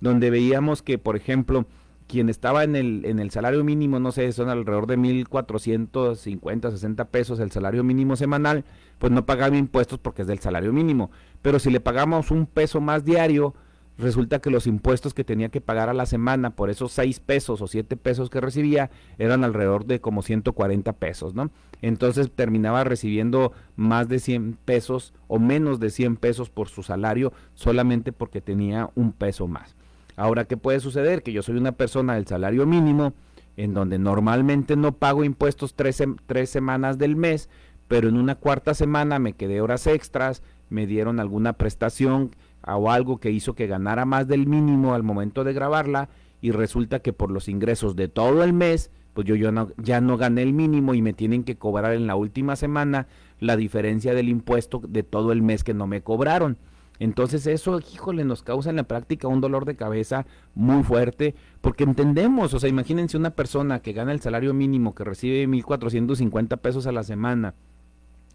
donde veíamos que, por ejemplo, quien estaba en el, en el salario mínimo, no sé, son alrededor de 1.450, 60 pesos el salario mínimo semanal, pues no pagaba impuestos porque es del salario mínimo. Pero si le pagamos un peso más diario, resulta que los impuestos que tenía que pagar a la semana por esos 6 pesos o 7 pesos que recibía eran alrededor de como 140 pesos, ¿no? Entonces terminaba recibiendo más de 100 pesos o menos de 100 pesos por su salario solamente porque tenía un peso más. Ahora, ¿qué puede suceder? Que yo soy una persona del salario mínimo, en donde normalmente no pago impuestos tres, tres semanas del mes, pero en una cuarta semana me quedé horas extras, me dieron alguna prestación o algo que hizo que ganara más del mínimo al momento de grabarla y resulta que por los ingresos de todo el mes, pues yo, yo no, ya no gané el mínimo y me tienen que cobrar en la última semana la diferencia del impuesto de todo el mes que no me cobraron. Entonces eso, híjole, nos causa en la práctica un dolor de cabeza muy fuerte, porque entendemos, o sea, imagínense una persona que gana el salario mínimo, que recibe 1.450 pesos a la semana,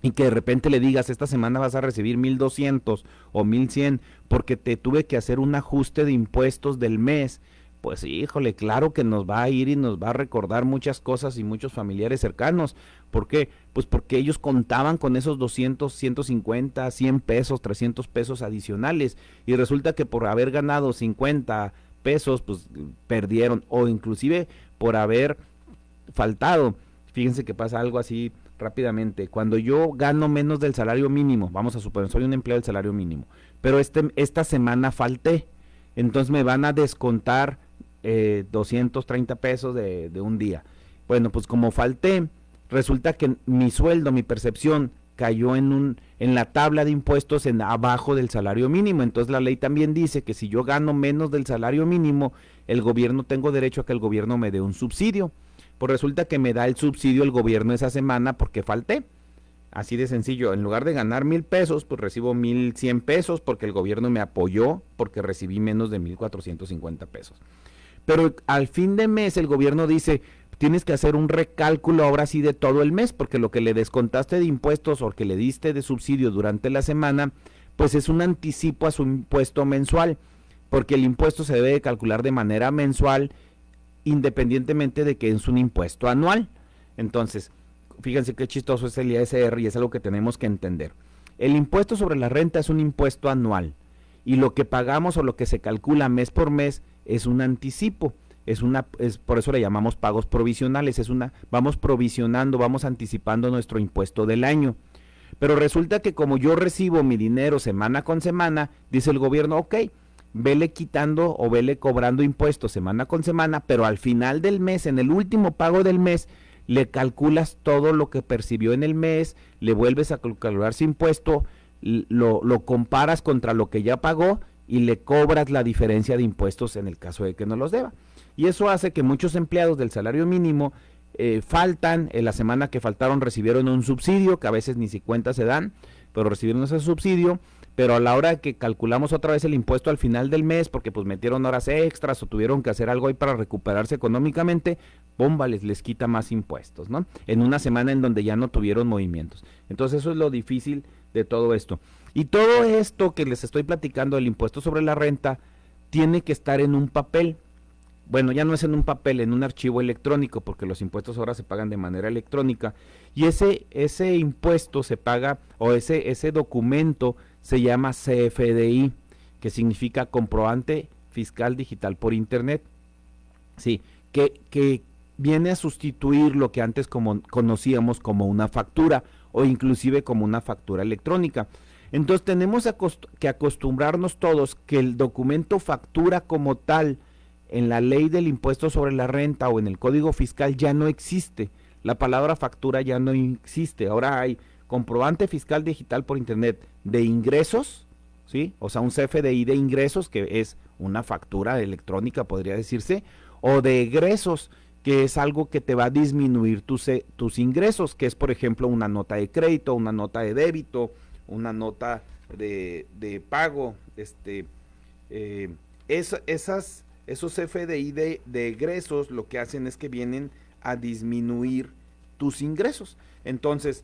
y que de repente le digas, esta semana vas a recibir 1.200 o 1.100, porque te tuve que hacer un ajuste de impuestos del mes, pues híjole, claro que nos va a ir y nos va a recordar muchas cosas y muchos familiares cercanos. ¿Por qué? Pues porque ellos contaban con esos 200, 150, 100 pesos, 300 pesos adicionales y resulta que por haber ganado 50 pesos, pues perdieron o inclusive por haber faltado. Fíjense que pasa algo así rápidamente. Cuando yo gano menos del salario mínimo, vamos a suponer, soy un empleado del salario mínimo, pero este, esta semana falté, entonces me van a descontar eh, 230 pesos de, de un día. Bueno, pues como falté, resulta que mi sueldo, mi percepción cayó en un en la tabla de impuestos en abajo del salario mínimo. Entonces la ley también dice que si yo gano menos del salario mínimo, el gobierno tengo derecho a que el gobierno me dé un subsidio. Pues resulta que me da el subsidio el gobierno esa semana porque falté. Así de sencillo, en lugar de ganar mil pesos, pues recibo mil cien pesos porque el gobierno me apoyó porque recibí menos de mil cuatrocientos cincuenta pesos. Pero al fin de mes el gobierno dice, tienes que hacer un recálculo ahora sí de todo el mes, porque lo que le descontaste de impuestos o que le diste de subsidio durante la semana, pues es un anticipo a su impuesto mensual, porque el impuesto se debe calcular de manera mensual, independientemente de que es un impuesto anual. Entonces, fíjense qué chistoso es el ISR y es algo que tenemos que entender. El impuesto sobre la renta es un impuesto anual y lo que pagamos o lo que se calcula mes por mes es un anticipo. Es una, es, por eso le llamamos pagos provisionales, es una, vamos provisionando, vamos anticipando nuestro impuesto del año. Pero resulta que como yo recibo mi dinero semana con semana, dice el gobierno, ok, vele quitando o vele cobrando impuestos semana con semana, pero al final del mes, en el último pago del mes, le calculas todo lo que percibió en el mes, le vuelves a calcular su impuesto, lo, lo comparas contra lo que ya pagó y le cobras la diferencia de impuestos en el caso de que no los deba. Y eso hace que muchos empleados del salario mínimo eh, faltan, en la semana que faltaron recibieron un subsidio, que a veces ni si cuenta se dan, pero recibieron ese subsidio, pero a la hora que calculamos otra vez el impuesto al final del mes, porque pues metieron horas extras o tuvieron que hacer algo ahí para recuperarse económicamente, bomba les, les quita más impuestos, ¿no? En una semana en donde ya no tuvieron movimientos. Entonces eso es lo difícil de todo esto. Y todo esto que les estoy platicando del impuesto sobre la renta tiene que estar en un papel. Bueno, ya no es en un papel, en un archivo electrónico, porque los impuestos ahora se pagan de manera electrónica. Y ese, ese impuesto se paga, o ese, ese documento se llama CFDI, que significa comprobante fiscal digital por Internet. Sí, que, que viene a sustituir lo que antes como, conocíamos como una factura o inclusive como una factura electrónica. Entonces tenemos que acostumbrarnos todos que el documento factura como tal en la ley del impuesto sobre la renta o en el código fiscal ya no existe. La palabra factura ya no existe. Ahora hay comprobante fiscal digital por internet de ingresos, ¿sí? O sea, un CFDI de ingresos que es una factura electrónica podría decirse o de egresos que es algo que te va a disminuir tus, tus ingresos, que es por ejemplo una nota de crédito, una nota de débito, una nota de, pago, este, eh, esas, esos FDI de, de egresos lo que hacen es que vienen a disminuir tus ingresos. Entonces,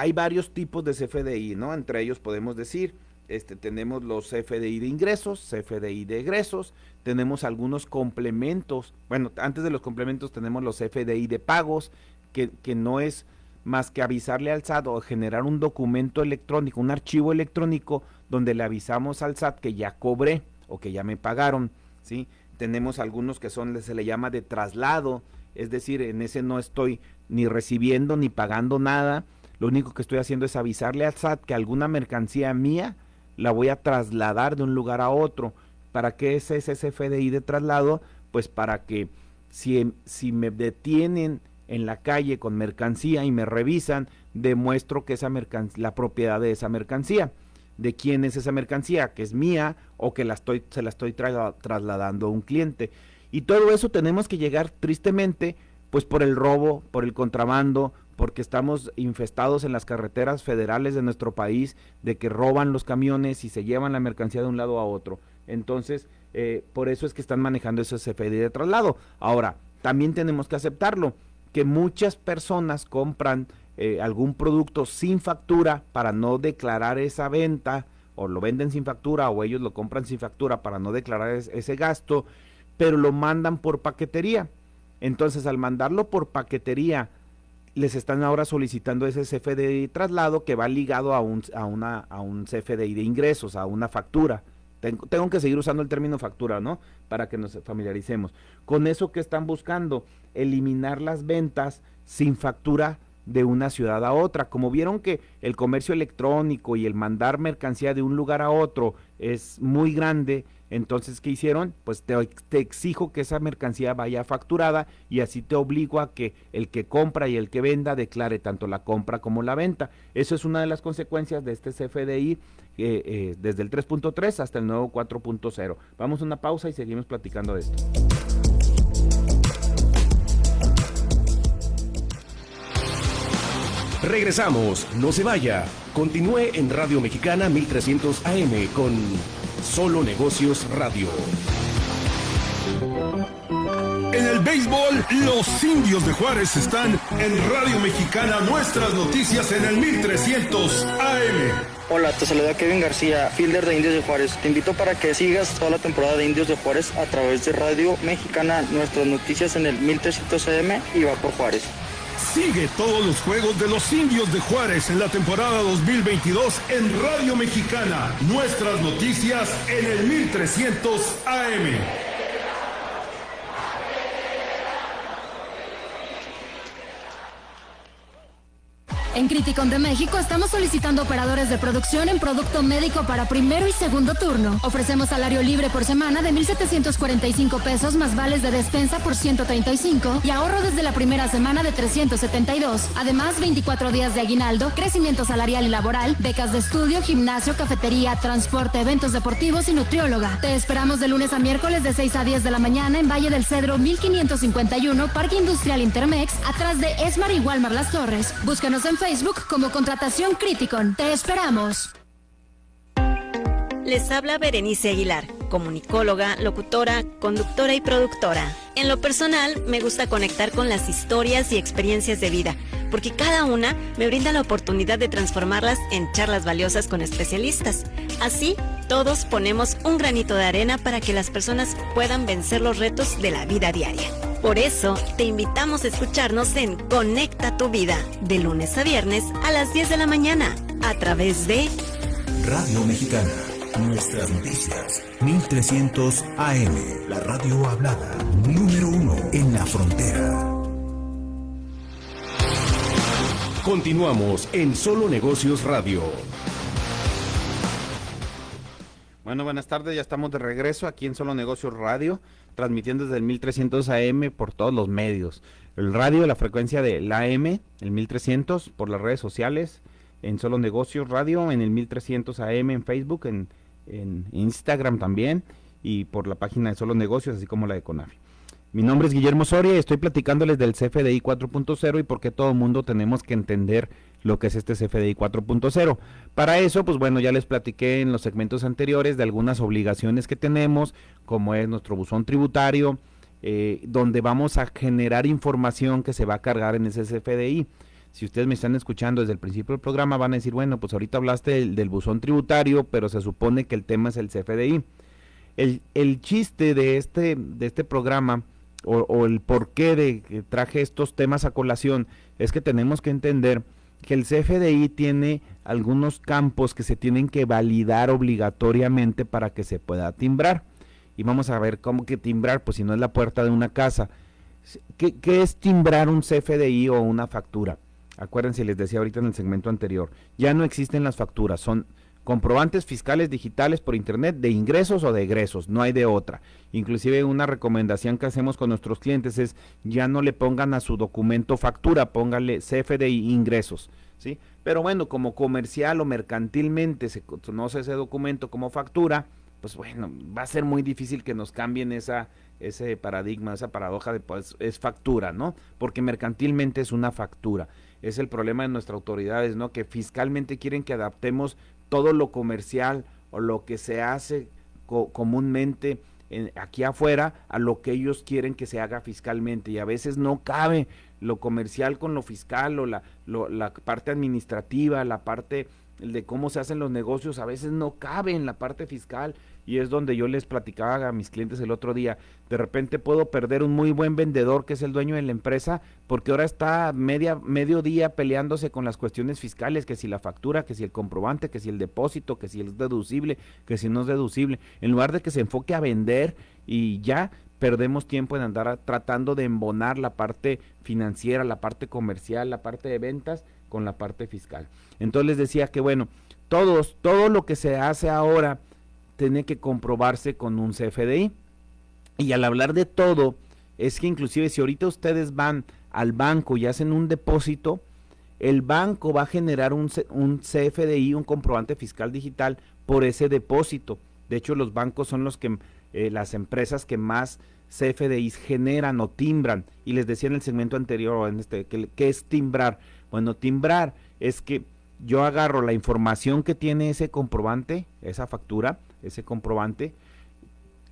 hay varios tipos de CFDI, ¿no? Entre ellos podemos decir, este, tenemos los CFDI de ingresos, CFDI de egresos, tenemos algunos complementos, bueno, antes de los complementos tenemos los CFDI de pagos, que, que no es más que avisarle al SAT o generar un documento electrónico, un archivo electrónico donde le avisamos al SAT que ya cobré o que ya me pagaron, ¿sí? Tenemos algunos que son, se le llama de traslado, es decir, en ese no estoy ni recibiendo ni pagando nada, lo único que estoy haciendo es avisarle al SAT que alguna mercancía mía la voy a trasladar de un lugar a otro. ¿Para qué es ese CFDI de traslado? Pues para que si, si me detienen en la calle con mercancía y me revisan, demuestro que esa mercancía, la propiedad de esa mercancía, de quién es esa mercancía, que es mía o que la estoy, se la estoy trasladando a un cliente. Y todo eso tenemos que llegar tristemente, pues por el robo, por el contrabando, porque estamos infestados en las carreteras federales de nuestro país de que roban los camiones y se llevan la mercancía de un lado a otro. Entonces, eh, por eso es que están manejando ese CFDI de traslado. Ahora, también tenemos que aceptarlo que muchas personas compran eh, algún producto sin factura para no declarar esa venta, o lo venden sin factura, o ellos lo compran sin factura para no declarar ese gasto, pero lo mandan por paquetería. Entonces, al mandarlo por paquetería, les están ahora solicitando ese CFDI traslado que va ligado a un, a una, a un CFDI de ingresos, a una factura. Tengo, tengo, que seguir usando el término factura, ¿no? Para que nos familiaricemos. Con eso que están buscando, eliminar las ventas sin factura de una ciudad a otra. Como vieron que el comercio electrónico y el mandar mercancía de un lugar a otro es muy grande, entonces, ¿qué hicieron? Pues te, exijo que esa mercancía vaya facturada y así te obligo a que el que compra y el que venda declare tanto la compra como la venta. Eso es una de las consecuencias de este CFDI eh, eh, desde el 3.3 hasta el nuevo 4.0. Vamos a una pausa y seguimos platicando de esto. Regresamos, no se vaya. Continúe en Radio Mexicana 1300 AM con Solo Negocios Radio. En el béisbol, los indios de Juárez están en Radio Mexicana, nuestras noticias en el 1300 AM. Hola, te saluda Kevin García, fielder de Indios de Juárez. Te invito para que sigas toda la temporada de Indios de Juárez a través de Radio Mexicana, nuestras noticias en el 1300 AM y va por Juárez. Sigue todos los juegos de los indios de Juárez en la temporada 2022 en Radio Mexicana. Nuestras noticias en el 1300 AM. En Criticon de México estamos solicitando operadores de producción en producto médico para primero y segundo turno. Ofrecemos salario libre por semana de 1.745 pesos más vales de despensa por 135 y ahorro desde la primera semana de 372. Además, 24 días de aguinaldo, crecimiento salarial y laboral, becas de estudio, gimnasio, cafetería, transporte, eventos deportivos y nutrióloga. Te esperamos de lunes a miércoles de 6 a 10 de la mañana en Valle del Cedro 1551, Parque Industrial Intermex, atrás de Esmar y Walmar Las Torres. Búscanos en Facebook como Contratación Criticon. Te esperamos. Les habla Berenice Aguilar, comunicóloga, locutora, conductora y productora. En lo personal, me gusta conectar con las historias y experiencias de vida, porque cada una me brinda la oportunidad de transformarlas en charlas valiosas con especialistas. Así, todos ponemos un granito de arena para que las personas puedan vencer los retos de la vida diaria. Por eso, te invitamos a escucharnos en Conecta tu Vida, de lunes a viernes a las 10 de la mañana, a través de Radio Mexicana. Nuestras noticias. 1300 AM. La radio hablada. Número uno en la frontera. Continuamos en Solo Negocios Radio. Bueno, buenas tardes, ya estamos de regreso aquí en Solo Negocios Radio, transmitiendo desde el 1300 AM por todos los medios. El radio, la frecuencia del AM, el 1300, por las redes sociales, en Solo Negocios Radio, en el 1300 AM en Facebook, en, en Instagram también, y por la página de Solo Negocios, así como la de Conafi. Mi nombre es Guillermo Soria y estoy platicándoles del CFDI 4.0 y por qué todo el mundo tenemos que entender lo que es este CFDI 4.0. Para eso, pues bueno, ya les platiqué en los segmentos anteriores de algunas obligaciones que tenemos, como es nuestro buzón tributario, eh, donde vamos a generar información que se va a cargar en ese CFDI. Si ustedes me están escuchando desde el principio del programa, van a decir, bueno, pues ahorita hablaste del, buzón tributario, pero se supone que el tema es el CFDI. El, el chiste de este, de este programa o, el porqué de que traje estos temas a colación es que tenemos que entender que el CFDI tiene algunos campos que se tienen que validar obligatoriamente para que se pueda timbrar. Y vamos a ver cómo que timbrar, pues si no es la puerta de una casa. ¿Qué, qué es timbrar un CFDI o una factura? Acuérdense, les decía ahorita en el segmento anterior, ya no existen las facturas, son comprobantes fiscales digitales por internet de ingresos o de egresos, no hay de otra. Inclusive una recomendación que hacemos con nuestros clientes es ya no le pongan a su documento factura, póngale CFDI ingresos, ¿sí? Pero bueno, como comercial o mercantilmente se conoce ese documento como factura, pues bueno, va a ser muy difícil que nos cambien esa ese paradigma, esa paradoja de pues es factura, ¿no? Porque mercantilmente es una factura. Es el problema de nuestras autoridades, ¿no? Que fiscalmente quieren que adaptemos todo lo comercial o lo que se hace co comúnmente en, aquí afuera a lo que ellos quieren que se haga fiscalmente. Y a veces no cabe lo comercial con lo fiscal o la, lo, la parte administrativa, la parte de cómo se hacen los negocios, a veces no cabe en la parte fiscal y es donde yo les platicaba a mis clientes el otro día, de repente puedo perder un muy buen vendedor que es el dueño de la empresa porque ahora está media medio día peleándose con las cuestiones fiscales, que si la factura, que si el comprobante, que si el depósito, que si es deducible, que si no es deducible, en lugar de que se enfoque a vender y ya perdemos tiempo en andar tratando de embonar la parte financiera, la parte comercial, la parte de ventas con la parte fiscal. Entonces les decía que bueno, todos, todo lo que se hace ahora tiene que comprobarse con un CFDI. Y al hablar de todo, es que inclusive si ahorita ustedes van al banco y hacen un depósito, el banco va a generar un, un CFDI, un comprobante fiscal digital, por ese depósito. De hecho, los bancos son los que, eh, las empresas que más CFDIs generan o timbran. Y les decía en el segmento anterior, este, que, que es timbrar. Bueno, timbrar es que yo agarro la información que tiene ese comprobante, esa factura, ese comprobante,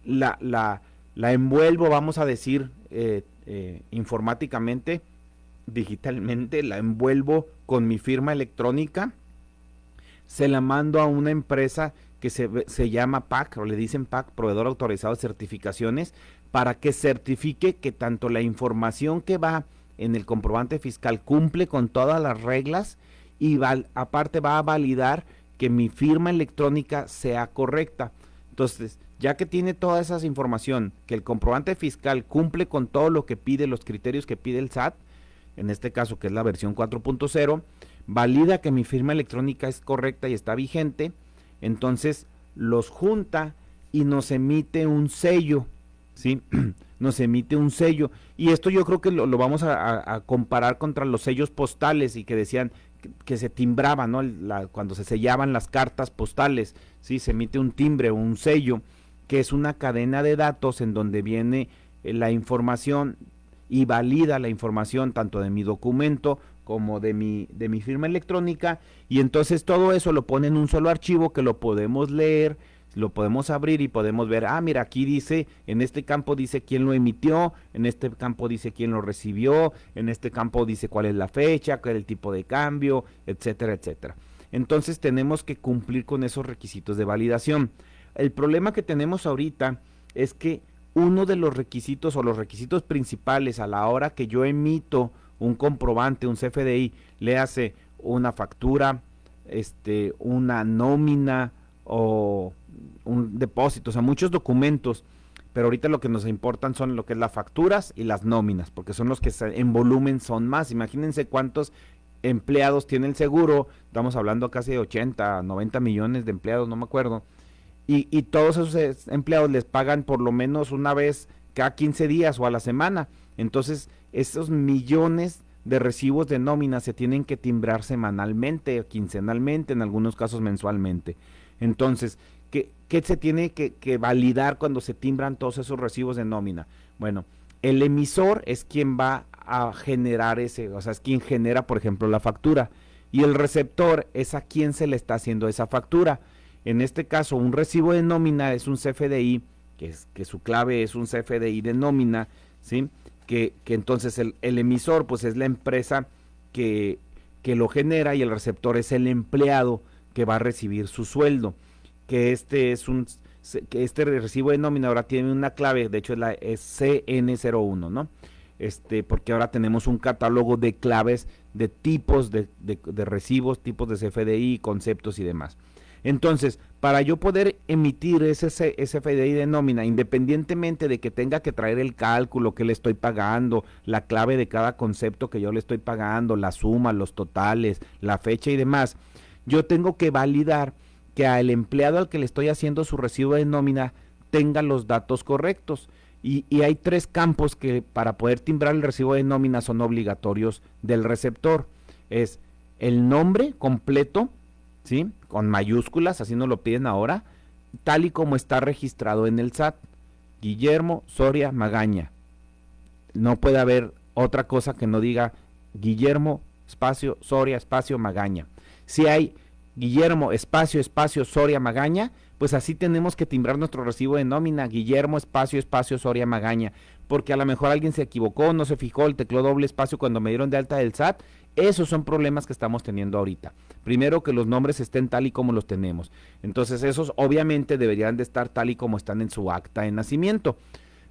la, la, la envuelvo, vamos a decir, eh, eh, informáticamente, digitalmente, la envuelvo con mi firma electrónica, se la mando a una empresa que se, se llama PAC, o le dicen PAC, Proveedor Autorizado de Certificaciones, para que certifique que tanto la información que va en el comprobante fiscal cumple con todas las reglas y aparte va a validar que mi firma electrónica sea correcta. Entonces, ya que tiene toda esa información, que el comprobante fiscal cumple con todo lo que pide, los criterios que pide el SAT, en este caso que es la versión 4.0, valida que mi firma electrónica es correcta y está vigente, entonces los junta y nos emite un sello, ¿sí? nos emite un sello. Y esto yo creo que lo, vamos a, comparar contra los sellos postales y que decían que, se timbraban, ¿no? cuando se sellaban las cartas postales, ¿sí? Se emite un timbre, un sello, que es una cadena de datos en donde viene eh, la información y valida la información tanto de mi documento como de mi, de mi firma electrónica y entonces todo eso lo pone en un solo archivo que lo podemos leer, lo podemos abrir y podemos ver, ah, mira, aquí dice, en este campo dice quién lo emitió, en este campo dice quién lo recibió, en este campo dice cuál es la fecha, cuál es el tipo de cambio, etcétera, etcétera. Entonces tenemos que cumplir con esos requisitos de validación. El problema que tenemos ahorita es que uno de los requisitos o los requisitos principales a la hora que yo emito un comprobante, un CFDI, le hace una factura, este, una nómina o un depósito, o sea, muchos documentos, pero ahorita lo que nos importan son lo que es las facturas y las nóminas, porque son los que en volumen son más. Imagínense cuántos empleados tiene el seguro, estamos hablando casi de 80, 90 millones de empleados, no me acuerdo, y, y todos esos empleados les pagan por lo menos una vez cada 15 días o a la semana. Entonces, esos millones de recibos de nómina se tienen que timbrar semanalmente, quincenalmente, en algunos casos mensualmente. Entonces, ¿qué, se tiene que, validar cuando se timbran todos esos recibos de nómina? Bueno, el emisor es quien va a generar ese, o sea, es quien genera, por ejemplo, la factura. Y el receptor es a quien se le está haciendo esa factura. En este caso, un recibo de nómina es un CFDI, que, es, que su clave es un CFDI de nómina, ¿sí? Que, entonces el, el, emisor, pues es la empresa que, que lo genera y el receptor es el empleado que va a recibir su sueldo, que este es un que este recibo de nómina ahora tiene una clave, de hecho es la CN01, ¿no? Este, porque ahora tenemos un catálogo de claves de tipos de, de, recibos, tipos de CFDI, conceptos y demás. Entonces, para yo poder emitir ese CFDI de nómina, independientemente de que tenga que traer el cálculo que le estoy pagando, la clave de cada concepto que yo le estoy pagando, la suma, los totales, la fecha y demás, yo tengo que validar que al empleado al que le estoy haciendo su recibo de nómina tenga los datos correctos. Y, hay tres campos que para poder timbrar el recibo de nómina son obligatorios del receptor. Es el nombre completo, ¿sí? Con mayúsculas, así nos lo piden ahora, tal y como está registrado en el SAT. Guillermo Soria Magaña. No puede haber otra cosa que no diga Guillermo, espacio, Soria, espacio, Magaña. Si hay Guillermo, espacio, espacio, Soria, Magaña, pues así tenemos que timbrar nuestro recibo de nómina, Guillermo, espacio, espacio, Soria, Magaña, porque a lo mejor alguien se equivocó, no se fijó el teclado doble espacio cuando me dieron de alta del SAT. Esos son problemas que estamos teniendo ahorita. Primero que los nombres estén tal y como los tenemos. Entonces esos obviamente deberían de estar tal y como están en su acta de nacimiento.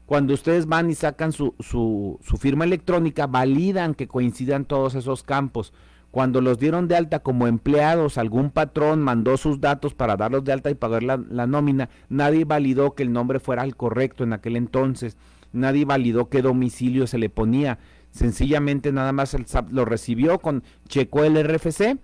Cuando ustedes van y sacan su, su, su firma electrónica, validan que coincidan todos esos campos cuando los dieron de alta como empleados, algún patrón mandó sus datos para darlos de alta y pagar la, nómina, nadie validó que el nombre fuera el correcto en aquel entonces, nadie validó qué domicilio se le ponía, sencillamente nada más el SAP lo recibió con checó el RFC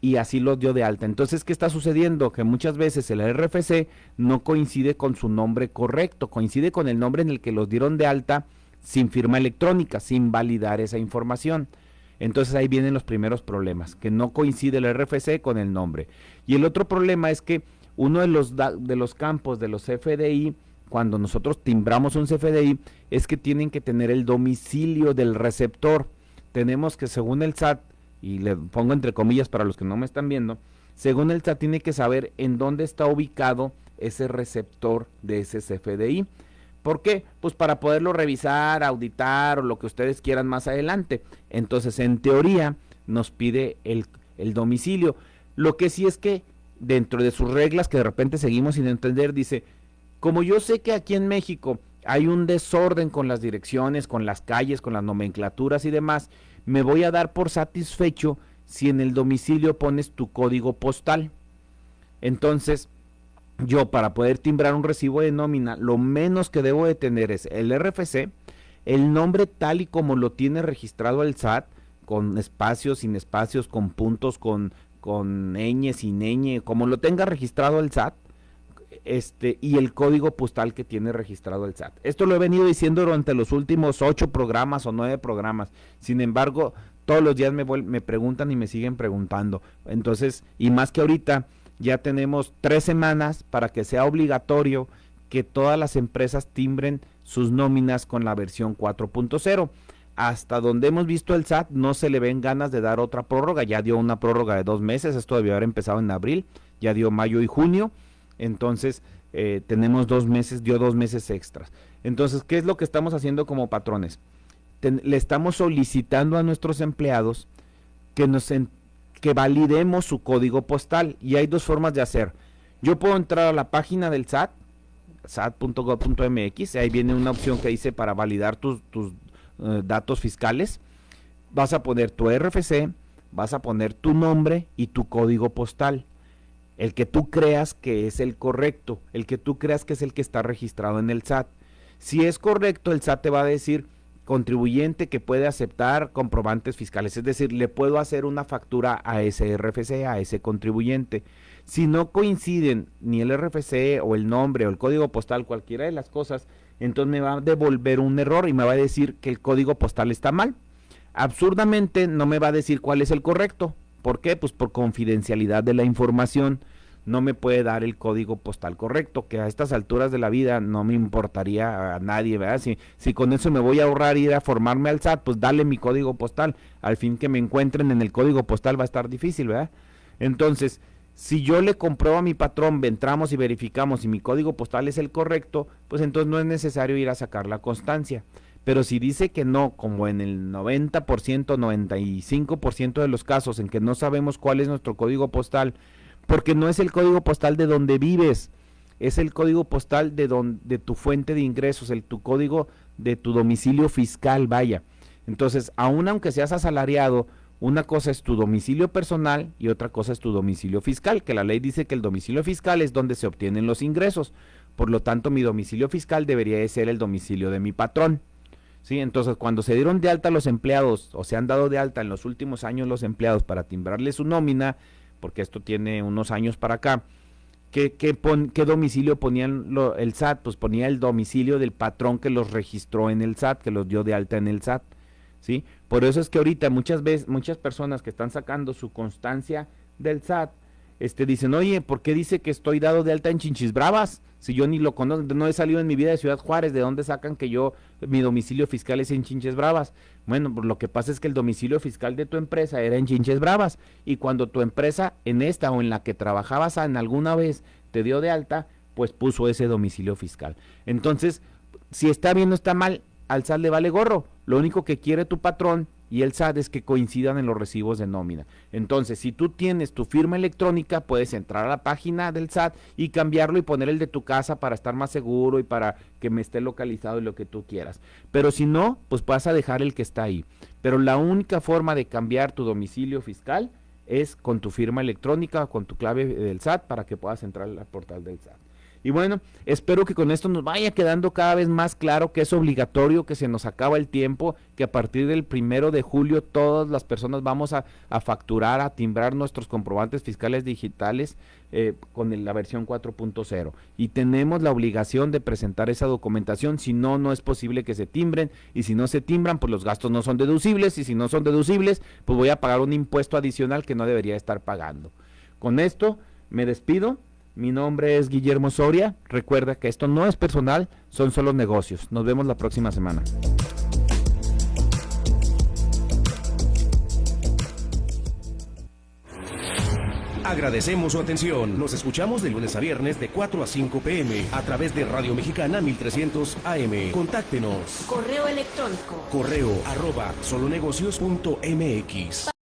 y así lo dio de alta. Entonces, ¿qué está sucediendo? Que muchas veces el RFC no coincide con su nombre correcto, coincide con el nombre en el que los dieron de alta sin firma electrónica, sin validar esa información. Entonces ahí vienen los primeros problemas, que no coincide el RFC con el nombre. Y el otro problema es que uno de los, de los campos de los CFDI, cuando nosotros timbramos un CFDI, es que tienen que tener el domicilio del receptor. Tenemos que, según el SAT, y le pongo entre comillas para los que no me están viendo, según el SAT tiene que saber en dónde está ubicado ese receptor de ese CFDI. ¿Por qué? Pues para poderlo revisar, auditar o lo que ustedes quieran más adelante. Entonces, en teoría, nos pide el, domicilio. Lo que sí es que dentro de sus reglas que de repente seguimos sin entender, dice, como yo sé que aquí en México hay un desorden con las direcciones, con las calles, con las nomenclaturas y demás, me voy a dar por satisfecho si en el domicilio pones tu código postal. Entonces, yo para poder timbrar un recibo de nómina, lo menos que debo de tener es el RFC, el nombre tal y como lo tiene registrado el SAT, con espacios, sin espacios, con puntos, con, con ñ, sin ñ, como lo tenga registrado el SAT, este, y el código postal que tiene registrado el SAT. Esto lo he venido diciendo durante los últimos ocho programas o nueve programas. Sin embargo, todos los días me, me preguntan y me siguen preguntando. Entonces, y más que ahorita, ya tenemos tres semanas para que sea obligatorio que todas las empresas timbren sus nóminas con la versión 4.0. Hasta donde hemos visto el SAT, no se le ven ganas de dar otra prórroga. Ya dio una prórroga de dos meses, esto debió haber empezado en abril, ya dio mayo y junio entonces, eh, tenemos dos meses, dio dos meses extras. Entonces, ¿qué es lo que estamos haciendo como patrones? le estamos solicitando a nuestros empleados que nos que validemos su código postal y hay dos formas de hacer. Yo puedo entrar a la página del SAT, sat.gov.mx, ahí viene una opción que dice para validar tus, eh, datos fiscales. Vas a poner tu RFC, vas a poner tu nombre y tu código postal el que tú creas que es el correcto, el que tú creas que es el que está registrado en el SAT. Si es correcto, el SAT te va a decir contribuyente que puede aceptar comprobantes fiscales, es decir, le puedo hacer una factura a ese RFC, a ese contribuyente. Si no coinciden ni el RFC o el nombre o el código postal, cualquiera de las cosas, entonces me va a devolver un error y me va a decir que el código postal está mal. Absurdamente no me va a decir cuál es el correcto, ¿Por qué? Pues por confidencialidad de la información no me puede dar el código postal correcto, que a estas alturas de la vida no me importaría a nadie, ¿verdad? Si, si con eso me voy a ahorrar ir a formarme al SAT, pues dale mi código postal, al fin que me encuentren en el código postal va a estar difícil, ¿verdad? Entonces, si yo le compruebo a mi patrón, entramos y verificamos si mi código postal es el correcto, pues entonces no es necesario ir a sacar la constancia. Pero si dice que no, como en el 90%, 95% de los casos en que no sabemos cuál es nuestro código postal, porque no es el código postal de donde vives, es el código postal de, de tu fuente de ingresos, el tu código de tu domicilio fiscal, vaya. Entonces, aun aunque seas asalariado, una cosa es tu domicilio personal y otra cosa es tu domicilio fiscal, que la ley dice que el domicilio fiscal es donde se obtienen los ingresos. Por lo tanto, mi domicilio fiscal debería de ser el domicilio de mi patrón. Sí, entonces cuando se dieron de alta los empleados o se han dado de alta en los últimos años los empleados para timbrarle su nómina, porque esto tiene unos años para acá, ¿qué, qué, qué domicilio ponían el SAT? Pues ponía el domicilio del patrón que los registró en el SAT, que los dio de alta en el SAT. ¿sí? Por eso es que ahorita muchas veces, muchas personas que están sacando su constancia del SAT, este, dicen, oye, ¿por qué dice que estoy dado de alta en Chinchis Bravas? Si yo ni lo conozco, no he salido en mi vida de Ciudad Juárez, ¿de dónde sacan que yo, mi domicilio fiscal es en Chinches Bravas? Bueno, pues lo que pasa es que el domicilio fiscal de tu empresa era en Chinches Bravas y cuando tu empresa en esta o en la que trabajabas en alguna vez te dio de alta, pues puso ese domicilio fiscal. Entonces, si está bien o está mal, al SAT le vale gorro. Lo único que quiere tu patrón y el SAT es que coincidan en los recibos de nómina. Entonces, si tú tienes tu firma electrónica, puedes entrar a la página del SAT y cambiarlo y poner el de tu casa para estar más seguro y para que me esté localizado y lo que tú quieras. Pero si no, pues vas a dejar el que está ahí. Pero la única forma de cambiar tu domicilio fiscal es con tu firma electrónica o con tu clave del SAT para que puedas entrar al portal del SAT. Y bueno, espero que con esto nos vaya quedando cada vez más claro que es obligatorio, que se nos acaba el tiempo, que a partir del primero de julio todas las personas vamos a, facturar, a timbrar nuestros comprobantes fiscales digitales eh, con la versión 4.0. Y tenemos la obligación de presentar esa documentación, si no, no es posible que se timbren. Y si no se timbran, pues los gastos no son deducibles. Y si no son deducibles, pues voy a pagar un impuesto adicional que no debería estar pagando. Con esto me despido mi nombre es Guillermo Soria. Recuerda que esto no es personal, son solo negocios. Nos vemos la próxima semana. Agradecemos su atención. Nos escuchamos de lunes a viernes de 4 a 5 pm a través de Radio Mexicana 1300 AM. Contáctenos. Correo electrónico. Correo arroba solonegocios.mx.